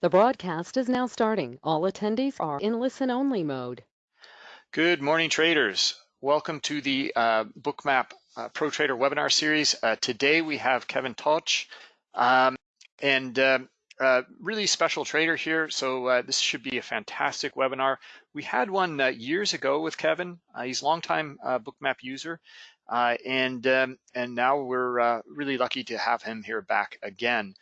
The broadcast is now starting. All attendees are in listen-only mode. Good morning, traders. Welcome to the uh, Bookmap uh, Pro Trader webinar series. Uh, today we have Kevin Toch, um, and um, uh, really special trader here. So uh, this should be a fantastic webinar. We had one uh, years ago with Kevin. he's a longtime Bookmap user, and um, and now we're really lucky to have him here back again.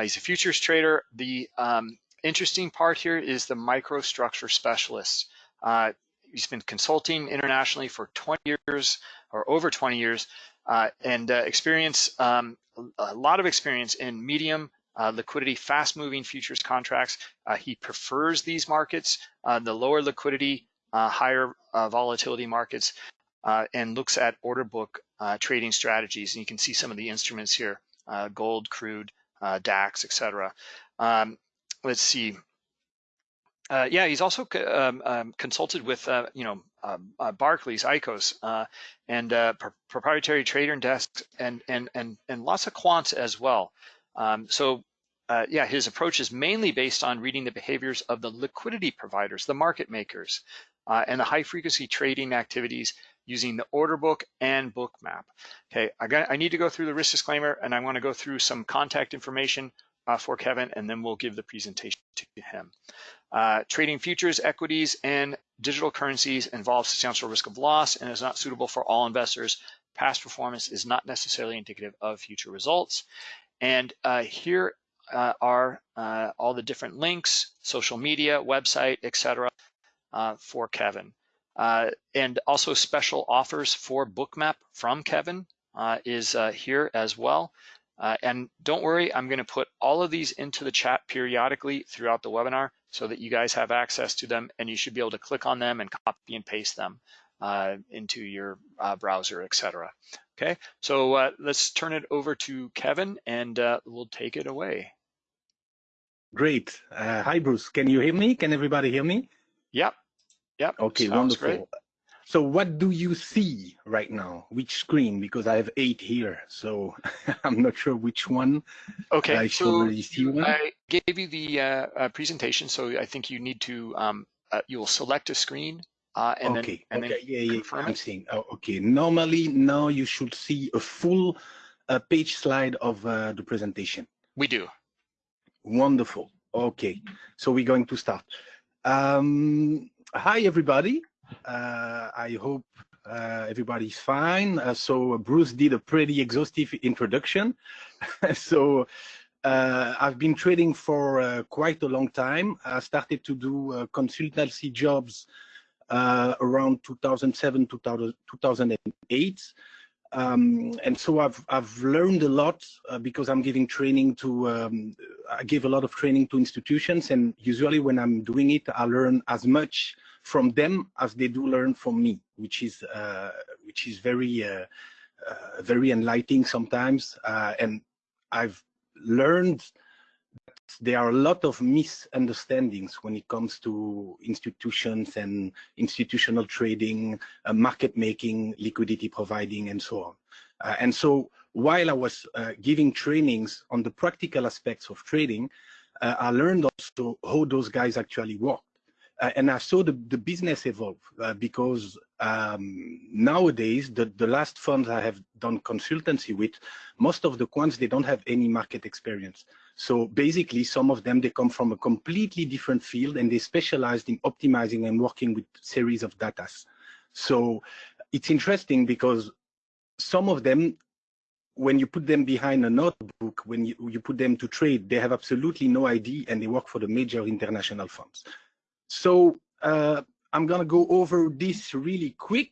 he's a futures trader. The um, interesting part here is the microstructure specialist. Uh, he's been consulting internationally for 20 years or over 20 years uh, and uh, experience um, a lot of experience in medium uh, liquidity, fast moving futures contracts. Uh, he prefers these markets, uh, the lower liquidity, higher volatility markets, and looks at order book trading strategies. And you can see some of the instruments here, gold, crude, DAX, etc. Um, let's see. Uh, yeah, he's also um, um, consulted with, uh, you know, um, uh, Barclays, ICOs, uh, and uh, pr proprietary trader desks, and and and and lots of quants as well. Um, so, uh, yeah, his approach is mainly based on reading the behaviors of the liquidity providers, the market makers, and the high frequency trading activities using the order book and book map. Okay, I, got, I need to go through the risk disclaimer, and I want to go through some contact information uh, for Kevin, and then we'll give the presentation to him. Uh, trading futures, equities, and digital currencies involves substantial risk of loss and is not suitable for all investors. Past performance is not necessarily indicative of future results. And uh, here uh, are uh, all the different links, social media, website, etc. Uh, for Kevin. And also special offers for Bookmap from Kevin is here as well. Uh, and don't worry, I'm gonna put all of these into the chat periodically throughout the webinar so that you guys have access to them and you should be able to click on them and copy and paste them uh, into your uh, browser, etc. Okay, so uh, let's turn it over to Kevin and uh, we'll take it away. Great. Uh, hi, Bruce. Can you hear me? Can everybody hear me? Yep. Yep. Okay, Sounds wonderful. Great. So what do you see right now? Which screen? Because I have eight here, so I'm not sure which one. Okay, I so I gave you the uh, uh, presentation, so I think you need to, um, uh, you will select a screen uh, and okay, then, and okay, yeah, yeah, I'm it. seeing. Oh, okay, normally now you should see a full uh, page slide of uh, the presentation. We do. Wonderful. Okay, so we're going to start. Um, hi, everybody. Uh, I hope uh, everybody's fine. Uh, so Bruce did a pretty exhaustive introduction. so uh, I've been trading for uh, quite a long time. I started to do uh, consultancy jobs around 2007, 2000, 2008. Um, and so I've I've learned a lot because I'm giving training to um, I give a lot of training to institutions, and usually when I'm doing it, I learn as much from them as they do learn from me, which is uh, which is very uh, uh, very enlightening sometimes. Uh, and I've learned there are a lot of misunderstandings when it comes to institutions and institutional trading, uh, market making, liquidity providing, and so on. Uh, and so while I was giving trainings on the practical aspects of trading, I learned also how those guys actually work uh, and I saw the, the business evolve uh, because um, nowadays the, the last funds I have done consultancy with, most of the quants, they don't have any market experience. So basically some of them, they come from a completely different field and they specialized in optimizing and working with series of data. So it's interesting because some of them, when you put them behind a notebook, when you, you put them to trade, they have absolutely no idea and they work for the major international firms. So uh, I'm going to go over this really quick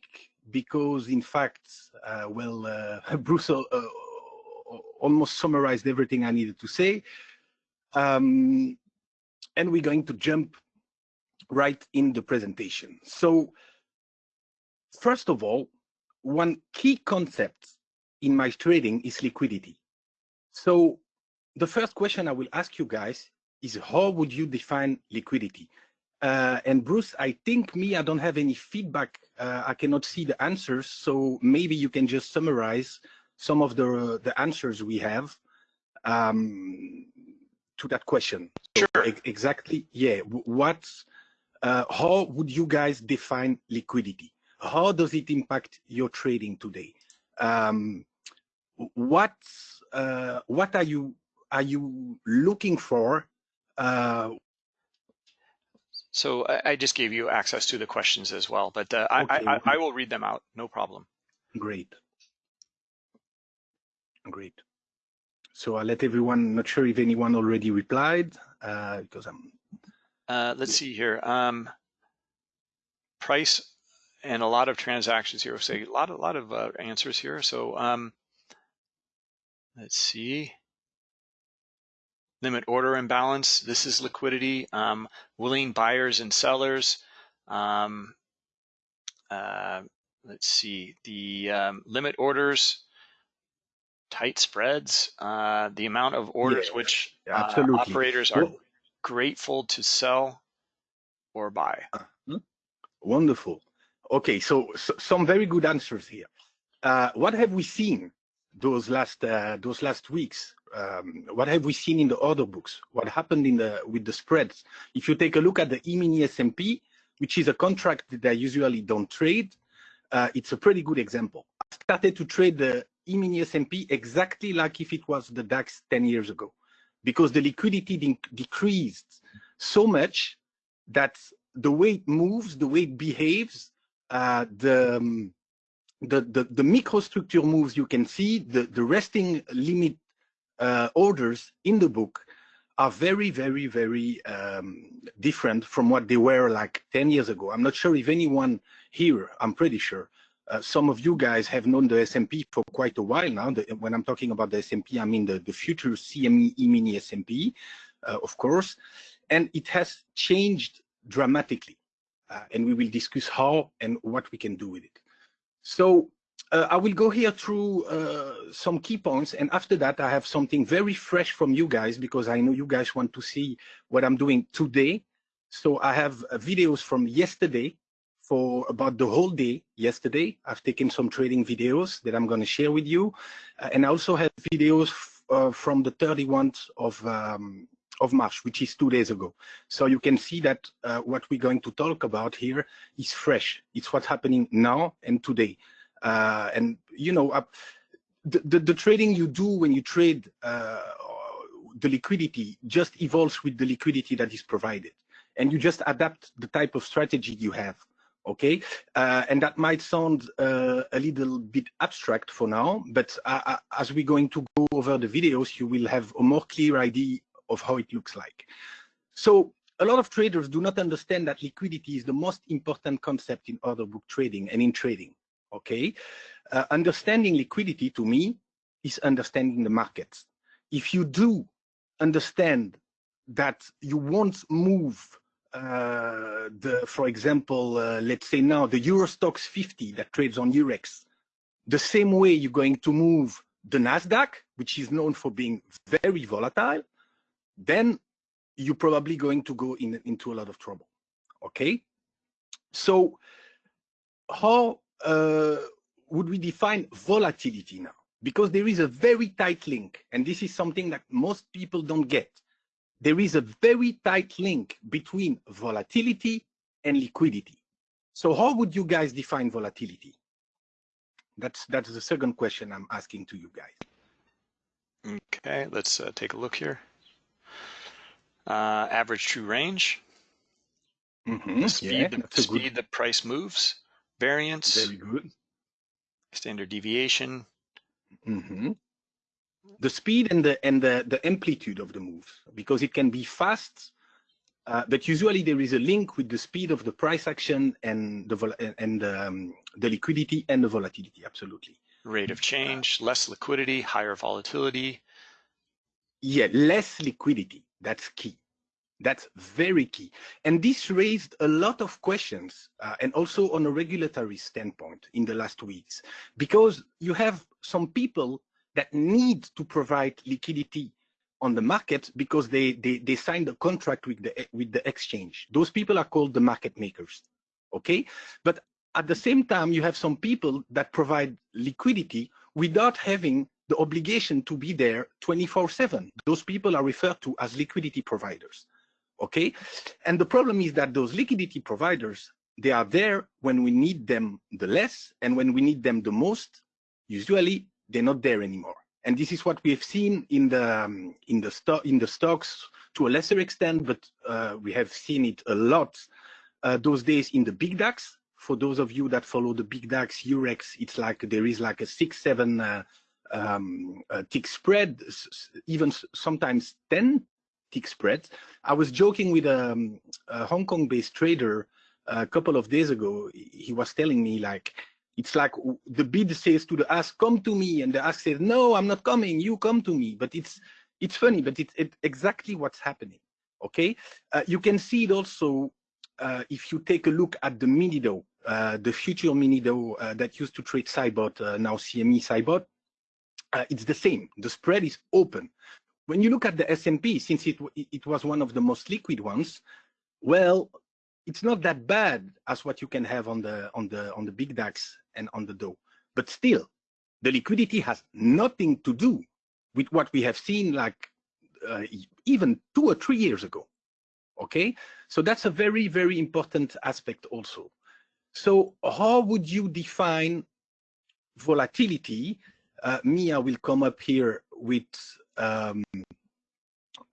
because, in fact, uh, well, uh, Bruce uh, almost summarized everything I needed to say. Um, and we're going to jump right in the presentation. So first of all, one key concept in my trading is liquidity. So the first question I will ask you guys is how would you define liquidity? Uh, and Bruce, I think me, I don't have any feedback. Uh, I cannot see the answers. So maybe you can just summarize some of the, the answers we have um, to that question. So Sure. exactly. Yeah. What? Uh, how would you guys define liquidity? How does it impact your trading today? Um, what uh, What are you are you looking for? Uh, So I, I just gave you access to the questions as well, but uh, I, I, I will read them out. No problem. Great. Great. So I'll let everyone, not sure if anyone already replied, uh, because I'm, Uh, let's see here. Um, price and a lot of transactions here. So a lot, a lot of uh, answers here. So um, let's see. Limit order imbalance. This is liquidity. Um, willing buyers and sellers. Um, uh, let's see. The um, limit orders. Tight spreads. Uh, the amount of orders Yeah, which uh, operators are Well- grateful to sell or buy. wonderful. Okay, so, so some very good answers here. Uh, what have we seen those last uh, those last weeks? Um, what have we seen in the order books? What happened in the with the spreads? If you take a look at the E-mini S&P, which is a contract that I usually don't trade, uh, it's a pretty good example. I started to trade the E-mini S&P exactly like if it was the DAX 10 years ago, because the liquidity de- decreased so much that the way it moves, the way it behaves, uh, the, um, the, the, the microstructure moves you can see, the, the resting limit uh, orders in the book are very, very, very um, different from what they were like 10 years ago. I'm not sure if anyone here, I'm pretty sure, uh, some of you guys have known the S&P for quite a while now. The, when I'm talking about the S&P, I mean the, the future CME E-mini S&P, uh, of course, and it has changed dramatically. Uh, and we will discuss how and what we can do with it. So uh, I will go here through uh, some key points, and after that, I have something very fresh from you guys because I know you guys want to see what I'm doing today. So I have videos from yesterday for about the whole day yesterday. I've taken some trading videos that I'm going to share with you, uh, and I also have videos uh, from the 31st of um, of March, which is two days ago. So you can see that uh, what we're going to talk about here is fresh. It's what's happening now and today. Uh, and you know, the, the, the trading you do when you trade uh, the liquidity just evolves with the liquidity that is provided, and you just adapt the type of strategy you have. Okay, uh, and that might sound uh, a little bit abstract for now, but uh, as we're going to go over the videos, you will have a more clear idea of how it looks like. So a lot of traders do not understand that liquidity is the most important concept in order book trading and in trading. Okay, uh, understanding liquidity to me is understanding the markets. If you do understand that you won't move uh, the, for example, uh, let's say now the Euro Stoxx 50 that trades on Eurex, the same way you're going to move the Nasdaq, which is known for being very volatile, then you're probably going to go in, into a lot of trouble. Okay, so how uh, would we define volatility now? Because there is a very tight link, and this is something that most people don't get. There is a very tight link between volatility and liquidity. So how would you guys define volatility? That's that's the second question I'm asking to you guys. Okay, let's uh, take a look here. Uh, average true range, Mm-hmm. the speed, Yeah, the speed the price moves, variance, very good. standard deviation. hmm The speed and the and the the amplitude of the moves, because it can be fast, uh, but usually there is a link with the speed of the price action and the vol- and um, the liquidity and the volatility. Absolutely. rate of change, less liquidity, higher volatility. Yeah, less liquidity. That's key. That's very key. And this raised a lot of questions, uh, and also on a regulatory standpoint in the last weeks, because you have some people that need to provide liquidity on the market because they, they, they signed a contract with the, with the exchange. Those people are called the market makers, okay? But at the same time, you have some people that provide liquidity without having the obligation to be there 24/7. Those people are referred to as liquidity providers. Okay, and the problem is that those liquidity providers they are there when we need them the less, and when we need them the most, usually they're not there anymore. And this is what we have seen in the um, in the stock in the stocks to a lesser extent, but uh, we have seen it a lot uh, those days in the big DAX. For those of you that follow the big DAX, Eurex, it's like there is like a six, seven uh, um, tick spread, even sometimes 10 tick spreads. I was joking with um, a Hong Kong-based trader a couple of days ago. He was telling me like, it's like the bid says to the ask, come to me, and the ask says, no, I'm not coming, you come to me. But it's it's funny, but it's it, exactly what's happening. Okay, uh, you can see it also uh, if you take a look at the Mini Dow, uh, the future Mini Dow uh, that used to trade CBOT, uh, now CME CBOT, uh, it's the same. The spread is open. When you look at the S&P, since it it was one of the most liquid ones, well, it's not that bad as what you can have on the on the on the big DAX and on the Dow. But still, the liquidity has nothing to do with what we have seen like uh, even two or three years ago. Okay, so that's a very very important aspect also. So how would you define volatility? Uh, Mia will come up here with um,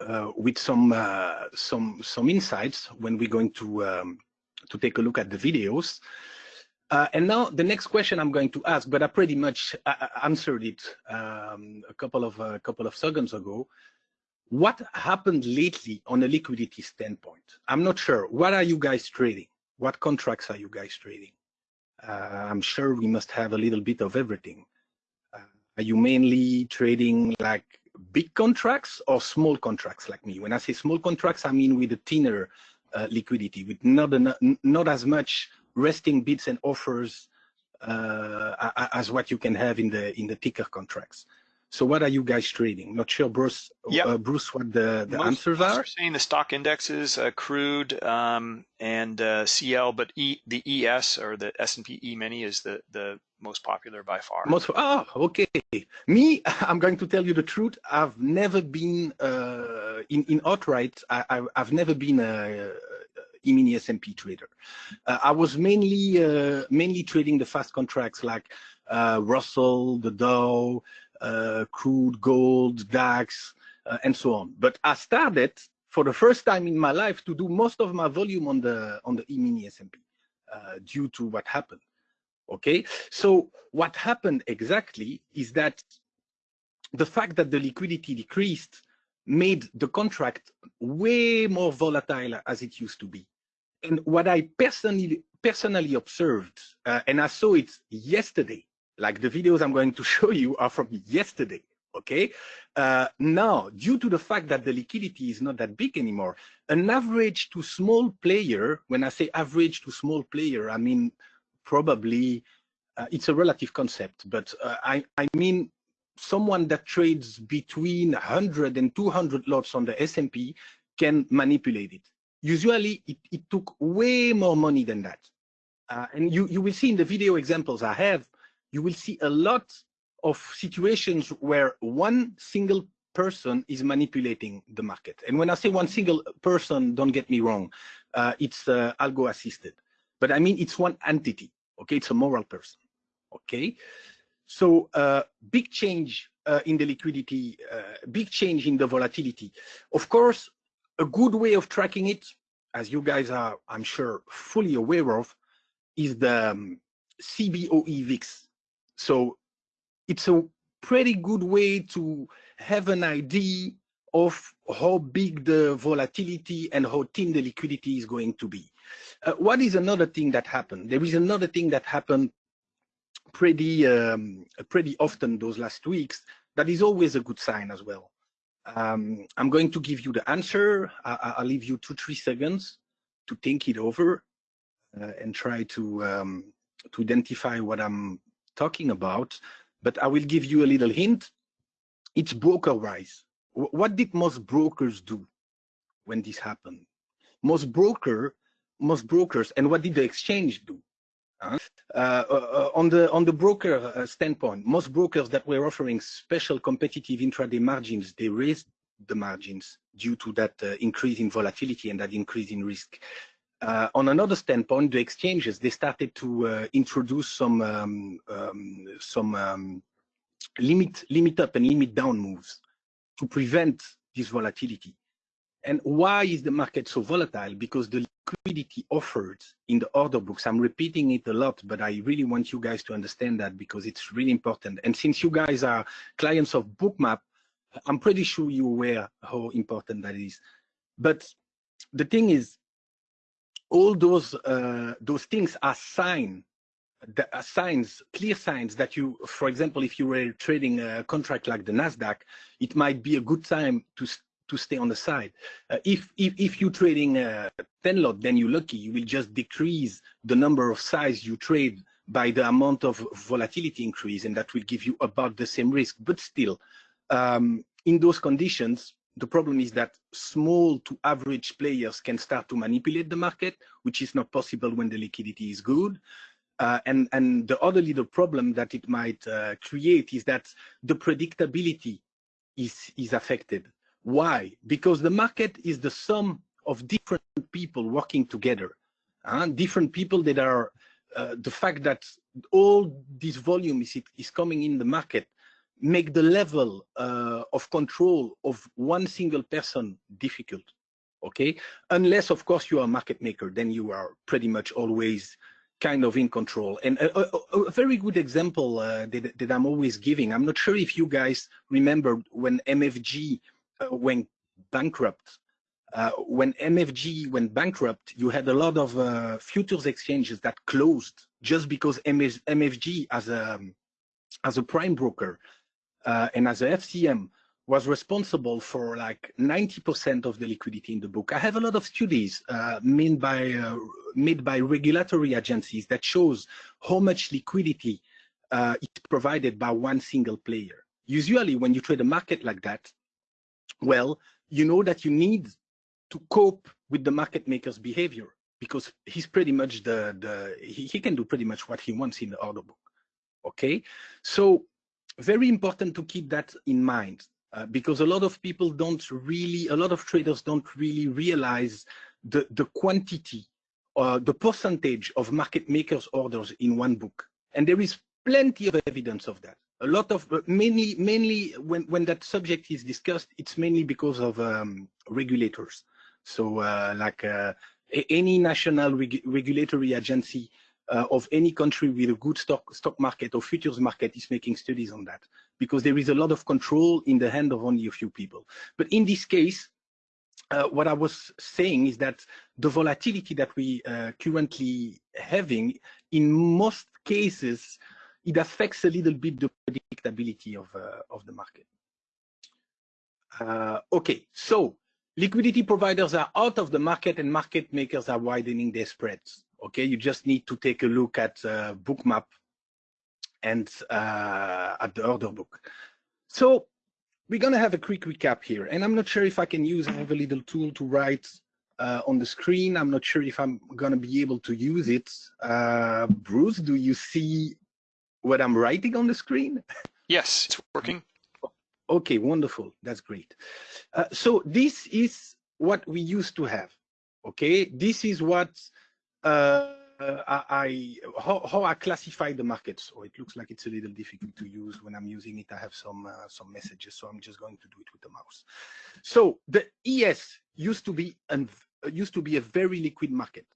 uh, with some uh, some some insights when we're going to um, to take a look at the videos. Uh, and now the next question I'm going to ask, but I pretty much uh, answered it um, a couple of a couple of seconds ago. What happened lately on a liquidity standpoint? I'm not sure. What are you guys trading? What contracts are you guys trading? Uh, I'm sure we must have a little bit of everything. Uh, are you mainly trading like big contracts or small contracts like me? When I say small contracts, I mean with a thinner uh, liquidity, with not, not as much resting bids and offers uh, as what you can have in the in the ticker contracts. So what are you guys trading? Not sure, Bruce. Yep. Uh, Bruce, what the, the most, answers most are? saying the stock indexes, uh, crude um, and uh, CL, but e, the ES or the S&P E-mini is the the most popular by far. Most oh okay. Me, I'm going to tell you the truth. I've never been uh, in in outright. I, I, have never been a, E-mini S&P trader. Uh, I was mainly uh, mainly trading the fast contracts like uh, Russell, the Dow, crude, gold, DAX, and so on. But I started for the first time in my life to do most of my volume on the on the E-mini S&P uh, due to what happened. Okay, so what happened exactly is that the fact that the liquidity decreased made the contract way more volatile as it used to be. And what I personally personally observed, uh, and I saw it yesterday, like the videos I'm going to show you are from yesterday. Okay. Uh, now, due to the fact that the liquidity is not that big anymore, an average to small player, when I say average to small player, I mean probably uh, it's a relative concept, but uh, I, I mean someone that trades between 100 and 200 lots on the S&P can manipulate it. Usually, it, it took way more money than that. Uh, and you, you will see in the video examples I have, you will see a lot of situations where one single person is manipulating the market. And when I say one single person, don't get me wrong, uh, it's uh, algo assisted. But I mean, it's one entity, okay? It's a moral person, okay? So uh, big change uh, in the liquidity, uh, big change in the volatility. Of course, a good way of tracking it, as you guys are, I'm sure, fully aware of, is the um, CBOE VIX. So it's a pretty good way to have an idea of how big the volatility and how thin the liquidity is going to be. Uh, what is another thing that happened? There is another thing that happened pretty um, pretty often those last weeks. That is always a good sign as well. Um, I'm going to give you the answer. I, will leave you two three seconds to think it over uh, and try to um, to identify what I'm talking about, but I will give you a little hint. It's broker-wise. What did most brokers do when this happened? Most broker, most brokers, and what did the exchange do? Uh, uh, on the on the broker uh, standpoint, most brokers that were offering special competitive intraday margins, they raised the margins due to that uh, increase in volatility and that increase in risk. Uh, on another standpoint, the exchanges they started to introduce some um, um, some um, limit limit up and limit down moves to prevent this volatility. And why is the market so volatile? Because the liquidity offered in the order books, I'm repeating it a lot, but I really want you guys to understand that because it's really important. And since you guys are clients of Bookmap, I'm pretty sure you're aware how important that is. But the thing is, all those uh, those things are sign uh, signs, clear signs that you, for example, if you were trading a contract like the Nasdaq, it might be a good time to to stay on the side. Uh, if, if if you're trading a 10 lot, then you're lucky. You will just decrease the number of size you trade by the amount of volatility increase, and that will give you about the same risk. But still, um, in those conditions, the problem is that small to average players can start to manipulate the market, which is not possible when the liquidity is good. Uh, and, and the other little problem that it might uh, create is that the predictability is, is affected. Why? Because the market is the sum of different people working together. Uh, different people that are, uh, the fact that all this volume is, is coming in the market make the level uh, of control of one single person difficult okay unless of course you are a market maker then you are pretty much always kind of in control. And a, a, a very good example uh, that, that, I'm always giving, I'm not sure if you guys remember when MFG went bankrupt. Uh, when MFG went bankrupt, you had a lot of uh, futures exchanges that closed just because MF MFG as a, as a prime broker uh, and as a FCM was responsible for like 90% of the liquidity in the book. I have a lot of studies uh, made by uh, made by regulatory agencies that shows how much liquidity uh, is provided by one single player. Usually, when you trade a market like that, well, you know that you need to cope with the market maker's behavior because he's pretty much the the he, he can do pretty much what he wants in the order book. Okay, so very important to keep that in mind uh, because a lot of people don't really, a lot of traders don't really realize the, the quantity or uh, the percentage of market makers orders in one book. And there is plenty of evidence of that. A lot of, uh, mainly, mainly when, when that subject is discussed, it's mainly because of um, regulators. So uh, like uh, any national reg regulatory agency uh, of any country with a good stock stock market or futures market is making studies on that because there is a lot of control in the hand of only a few people. But in this case, uh, what I was saying is that the volatility that we currently having, in most cases, it affects a little bit the predictability of uh, of the market. Uh, okay, so liquidity providers are out of the market and market makers are widening their spreads. Okay, you just need to take a look at uh, Bookmap and uh, at the order book. So we're going to have a quick recap here. And I'm not sure if I can use, I have a little tool to write uh, on the screen. I'm not sure if I'm going to be able to use it. Uh, Bruce, do you see what I'm writing on the screen? Yes, it's working. Okay, wonderful. That's great. Uh, so this is what we used to have. Okay, this is what uh, I, how, how I classify the markets. So it looks like it's a little difficult to use when I'm using it. I have some uh, some messages, so I'm just going to do it with the mouse. So the ES used to be an used to be a very liquid market.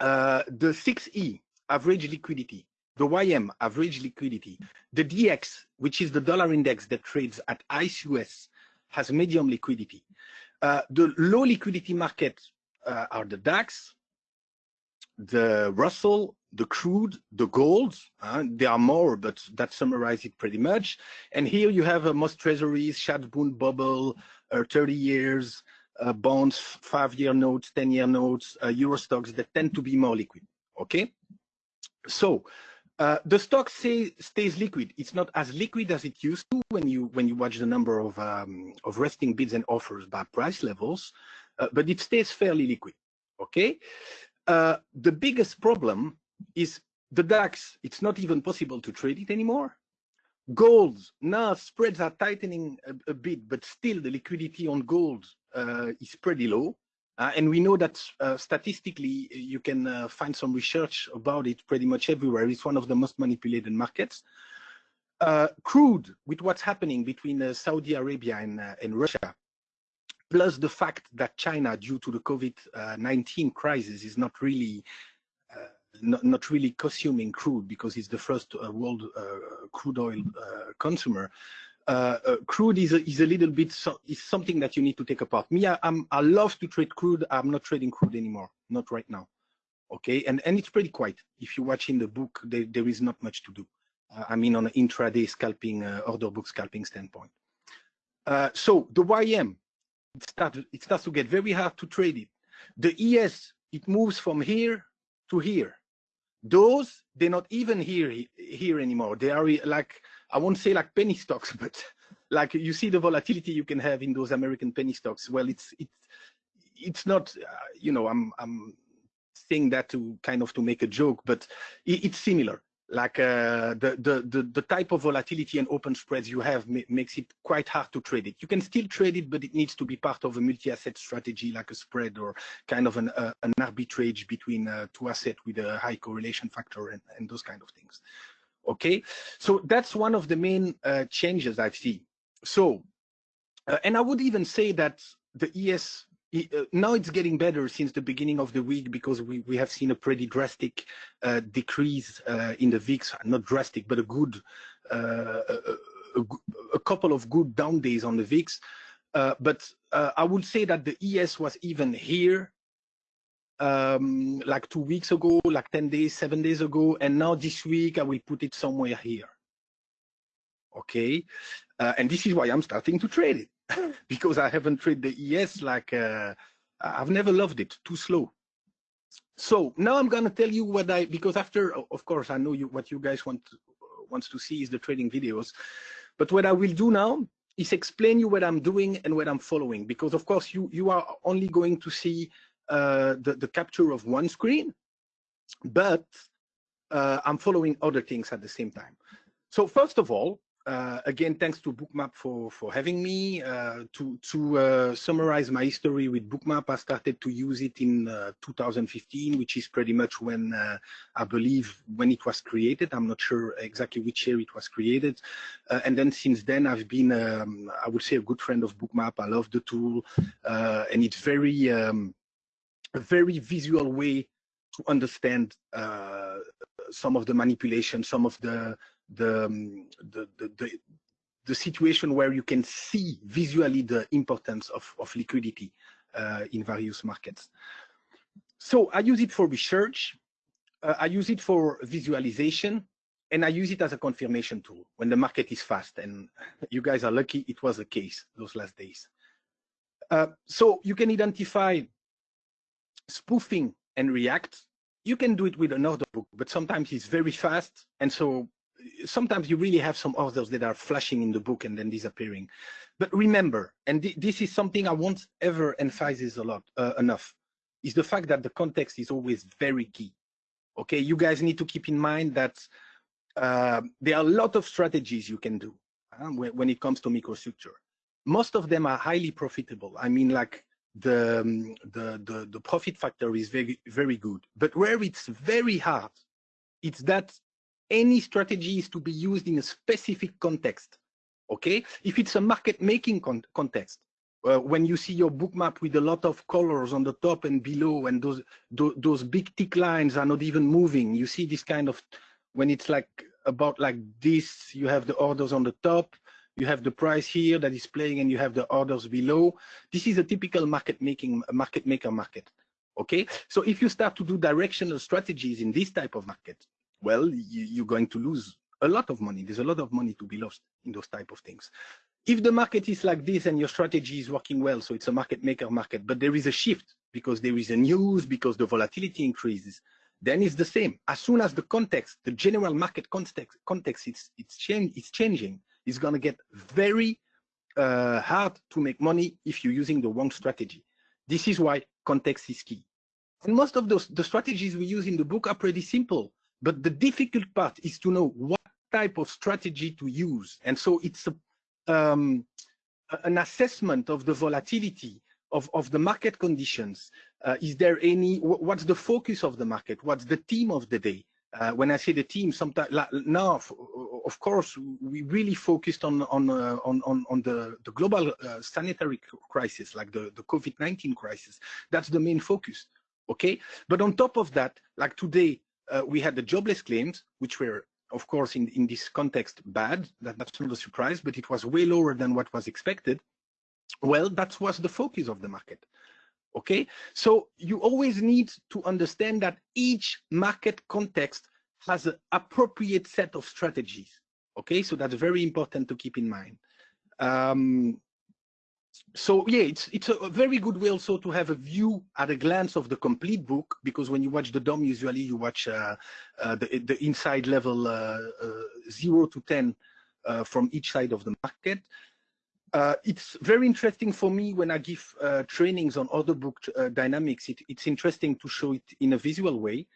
Uh, the 6E average liquidity, the YM average liquidity, the DX, which is the dollar index that trades at ICE US, has medium liquidity. Uh, the low liquidity market uh, are the DAX, the Russell, the crude, the gold. Uh, there are more, but that summarizes it pretty much. And here you have uh, most treasuries, Schatz-Bund Bobl, uh, 30 years, uh, bonds, five-year notes, 10-year notes, uh, Euro Stoxx that tend to be more liquid. Okay, so uh, the stock say, stays liquid. It's not as liquid as it used to when you when you watch the number of um, of resting bids and offers by price levels, but it stays fairly liquid. Okay, uh, the biggest problem is the DAX, it's not even possible to trade it anymore. Gold, now spreads are tightening a, a bit, but still the liquidity on gold uh, is pretty low. Uh, and we know that uh, statistically, you can uh, find some research about it pretty much everywhere. It's one of the most manipulated markets. Uh, crude, with what's happening between uh, Saudi Arabia and, and Russia, plus the fact that China, due to the COVID-19 crisis, is not really not, not, really consuming crude because it's the first uh, world uh, crude oil uh, consumer. crude is a, is a little bit so, is something that you need to take apart. Me, I, am I love to trade crude. I'm not trading crude anymore, not right now. Okay, and and it's pretty quiet. If you watch in the book, there, there is not much to do. Uh, I mean, on an intraday scalping, uh, order book scalping standpoint. so the YM, it starts, it starts to get very hard to trade it. The ES, it moves from here to here. Those, they're not even here, here anymore. They are like, I won't say like penny stocks, but like you see the volatility you can have in those American penny stocks. Well, it's, it's, it's not, uh, you know, I'm, I'm saying that to kind of to make a joke, but it, it's similar like uh, the, the, the, the, type of volatility and open spreads you have ma makes it quite hard to trade it. You can still trade it, but it needs to be part of a multi-asset strategy like a spread or kind of an, uh, an arbitrage between uh, two assets with a high correlation factor and, and those kind of things. Okay, so that's one of the main uh, changes I've seen. So, uh, and I would even say that the ES uh, now it's getting better since the beginning of the week because we, we have seen a pretty drastic uh, decrease uh, in the VIX, not drastic, but a good, a, a, couple of good down days on the VIX. But I would say that the ES was even here um, like two weeks ago, like 10 days, seven days ago, and now this week I will put it somewhere here. Okay, and this is why I'm starting to trade it. because I haven't traded the ES like uh, I've never loved it, too slow. So now I'm gonna tell you what I because after of course I know you what you guys want wants to see is the trading videos, but what I will do now is explain you what I'm doing and what I'm following because of course you you are only going to see uh, the the capture of one screen, but uh, I'm following other things at the same time. So first of all, uh, again, thanks to Bookmap for, for having me. Uh, to to uh, summarize my history with Bookmap, I started to use it in uh, 2015, which is pretty much when uh, I believe when it was created. I'm not sure exactly which year it was created. And then since then, I've been, um, I would say, a good friend of Bookmap. I love the tool, and it's very um, a very visual way to understand some of the manipulation, some of the the, um, the, the, the, the, situation where you can see visually the importance of, of liquidity uh, in various markets. So I use it for research, uh, I use it for visualization, and I use it as a confirmation tool when the market is fast. And you guys are lucky it was the case those last days. Uh, so you can identify spoofing and react. You can do it with an order book, but sometimes it's very fast. And so sometimes you really have some authors that are flashing in the book and then disappearing. But remember, and th this is something I won't ever emphasize a lot uh, enough, is the fact that the context is always very key. Okay, you guys need to keep in mind that uh, there are a lot of strategies you can do uh, when, when, it comes to microstructure. Most of them are highly profitable. I mean, like the, um, the, the, the profit factor is very, very good. But where it's very hard, it's that any strategy is to be used in a specific context. Okay, if it's a market making con context, uh, when you see your Bookmap with a lot of colors on the top and below, and those, those those big tick lines are not even moving, you see this kind of when it's like about like this, you have the orders on the top, you have the price here that is playing, and you have the orders below. This is a typical market making market maker market. Okay, so if you start to do directional strategies in this type of market, well, you, are going to lose a lot of money. There's a lot of money to be lost in those type of things. If the market is like this and your strategy is working well, so it's a market maker market, but there is a shift because there is a news, because the volatility increases, then it's the same. As soon as the context, the general market context, context it's, it's, change, it's changing, it's going to get very uh, hard to make money if you're using the wrong strategy. This is why context is key. And most of those the strategies we use in the book are pretty simple. But the difficult part is to know what type of strategy to use. And so it's a, um, an assessment of the volatility of, of the market conditions. Uh, is there any, what's the focus of the market? What's the theme of the day? Uh, when I say the team, sometimes now, of course, we really focused on on uh, on, on, on the the global uh, sanitary crisis, like the the COVID-19 crisis. That's the main focus. Okay, but on top of that, like today, uh, we had the jobless claims, which were, of course, in in this context, bad. That, that's not a surprise, but it was way lower than what was expected. Well, that was the focus of the market okay? So you always need to understand that each market context has an appropriate set of strategies, okay? So that's very important to keep in mind. Um, so yeah, it's it's a very good way also to have a view at a glance of the complete book because when you watch the DOM, usually you watch uh, uh, the the inside level uh, uh zero to ten uh, from each side of the market. Uh, it's very interesting for me when I give trainings on order book dynamics. It, it's interesting to show it in a visual way.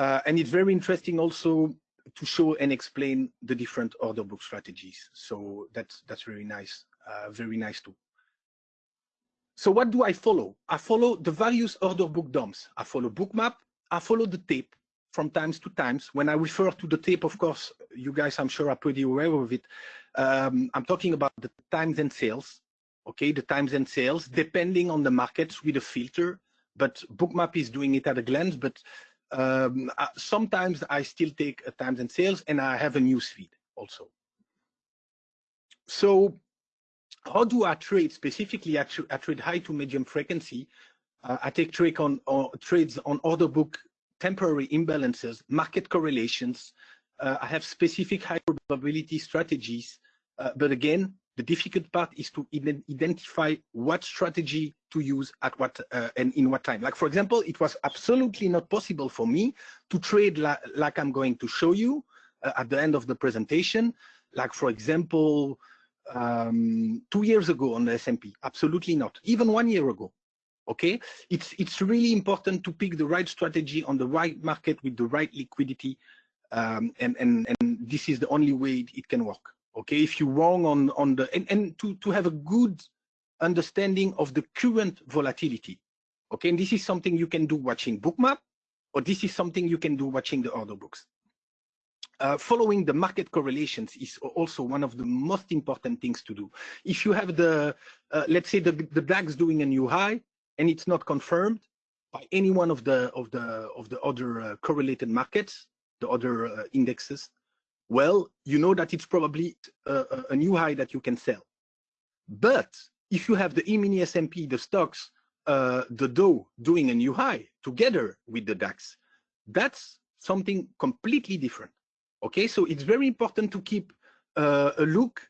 Uh, and it's very interesting also to show and explain the different order book strategies. So that's, that's very nice, uh, very nice too. So what do I follow? I follow the various order book DOMs. I follow bookmap, I follow the tape, from times to times. When I refer to the tape, of course, you guys, I'm sure, are pretty aware of it. Um, I'm talking about the times and sales, okay, the times and sales, depending on the markets with a filter. But Bookmap is doing it at a glance, but um, uh, sometimes I still take a times and sales and I have a news feed also. So how do I trade specifically? I, I trade high to medium frequency. Uh, I take trade on, or trades on order book temporary imbalances, market correlations. Uh, I have specific high probability strategies. Uh, but again, the difficult part is to identify what strategy to use at what uh, and in what time. Like for example, it was absolutely not possible for me to trade la like I'm going to show you uh, at the end of the presentation. Like for example, um, two years ago on the S&P, absolutely not. Even one year ago, okay? It's, it's really important to pick the right strategy on the right market with the right liquidity. Um, and, and, and this is the only way it can work, okay? If you're wrong on, on the, and, and to, to have a good understanding of the current volatility, okay? And this is something you can do watching Bookmap, or this is something you can do watching the order books. Uh, following the market correlations is also one of the most important things to do. If you have the, uh, let's say the, the DAX doing a new high, and it's not confirmed by any one of the of the of the other uh, correlated markets, the other uh, indexes, well, you know that it's probably uh, a, new high that you can sell. But if you have the E-mini S&P, the stocks, uh, the Dow doing a new high together with the DAX, that's something completely different. Okay, so it's very important to keep uh, a look,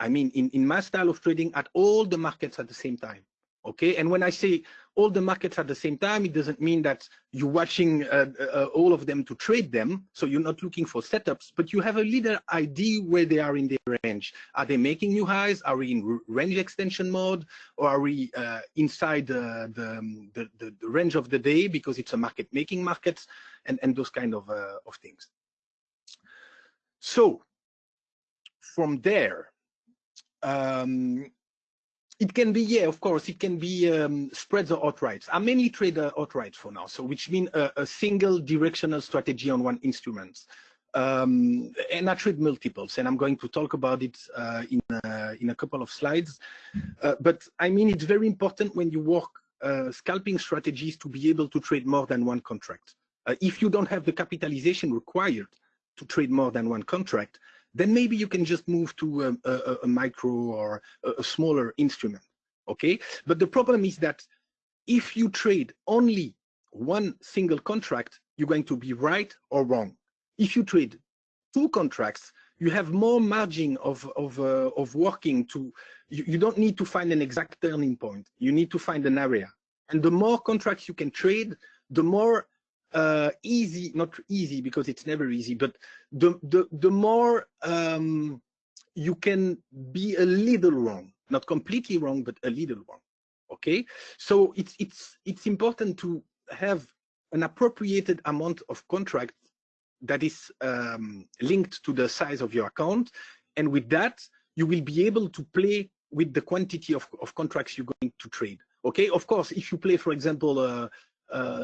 I mean, in, in my style of trading at all the markets at the same time okay? And when i say all the markets at the same time it doesn't mean that you're watching uh, uh, all of them to trade them so you're not looking for setups but you have a little idea where they are in their range. Are they making new highs? Are we in range extension mode? Or are we uh, inside the, the, the, the, range of the day because it's a market making market and, and those kind of, uh, of things? So from there um, it can be, yeah, of course, it can be um, spreads or outrights. I mainly trade uh, outrights for now, so which means a, a, single directional strategy on one instrument. Um, and I trade multiples, and I'm going to talk about it uh, in, uh, in a couple of slides. Uh, but I mean, it's very important when you work uh, scalping strategies to be able to trade more than one contract. Uh, if you don't have the capitalization required to trade more than one contract, then maybe you can just move to a, a, a micro or a, a smaller instrument, okay? But the problem is that if you trade only one single contract, you're going to be right or wrong. If you trade two contracts, you have more margin of of uh, of working to you, you don't need to find an exact turning point you need to find an area and the more contracts you can trade the more uh, easy, not easy because it's never easy, but the the the more um, you can be a little wrong, not completely wrong, but a little wrong. Okay, so it's it's it's important to have an appropriated amount of contract that is um, linked to the size of your account. And with that, you will be able to play with the quantity of, of contracts you're going to trade. Okay, of course, if you play, for example, uh,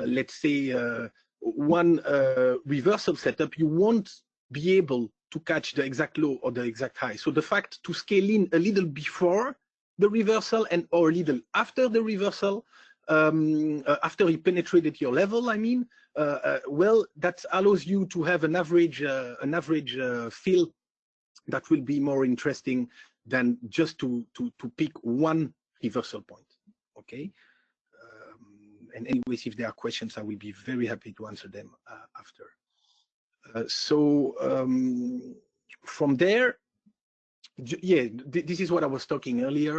let's say uh, one uh, reversal setup, you won't be able to catch the exact low or the exact high. So the fact to scale in a little before the reversal and or a little after the reversal, um, uh, after you penetrated your level, I mean, uh, uh, well, that allows you to have an average, uh, an average uh, fill that will be more interesting than just to to to pick one reversal point. Okay. And anyways, if there are questions, I will be very happy to answer them uh, after. Uh, so um, from there, yeah, th this is what I was talking earlier,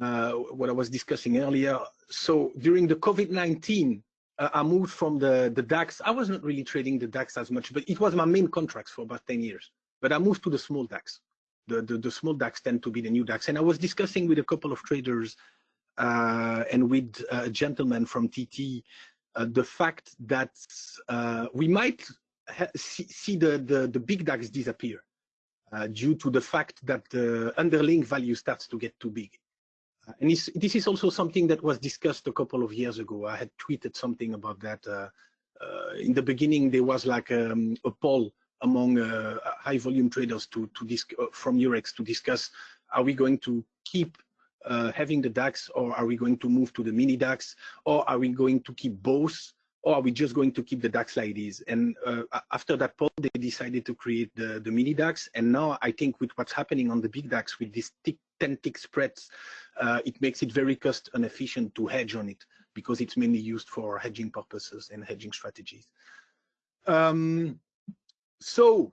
uh, what I was discussing earlier. So during the COVID-19, uh, I moved from the, the DAX. I wasn't really trading the DAX as much, but it was my main contracts for about 10 years. But I moved to the small DAX. The, the, the small DAX tend to be the new DAX. And I was discussing with a couple of traders and with a gentleman from TT uh, the fact that uh, we might see, see the, the, the big DAX disappear uh, due to the fact that the underlying value starts to get too big. Uh, and this is also something that was discussed a couple of years ago. I had tweeted something about that. Uh, uh in the beginning, there was like um, a poll among uh, high volume traders to, to uh, from Eurex to discuss, are we going to keep having the DAX or are we going to move to the mini DAX or are we going to keep both or are we just going to keep the DAX like this? And uh, after that poll, they decided to create the, the mini DAX. And now I think with what's happening on the big DAX with these 10 tick spreads, uh, it makes it very cost inefficient to hedge on it because it's mainly used for hedging purposes and hedging strategies. Um, so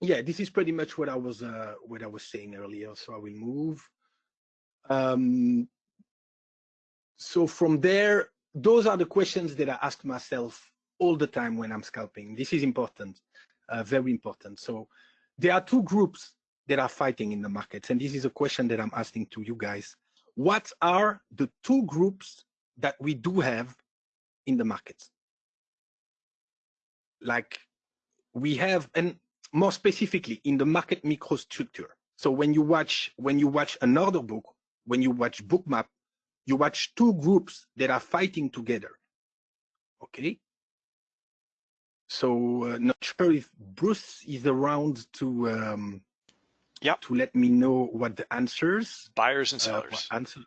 yeah, this is pretty much what I was uh, what I was saying earlier. So I will move. Um, so from there, those are the questions that I ask myself all the time when I'm scalping. This is important, uh, very important. So there are two groups that are fighting in the markets, and this is a question that I'm asking to you guys. What are the two groups that we do have in the markets? Like we have, and more specifically in the market microstructure. So when you watch when you watch an order book, when you watch bookmap, you watch two groups that are fighting together. Okay. So uh, not sure if Bruce is around to um, yeah to let me know what the answers buyers and uh, sellers uh, answer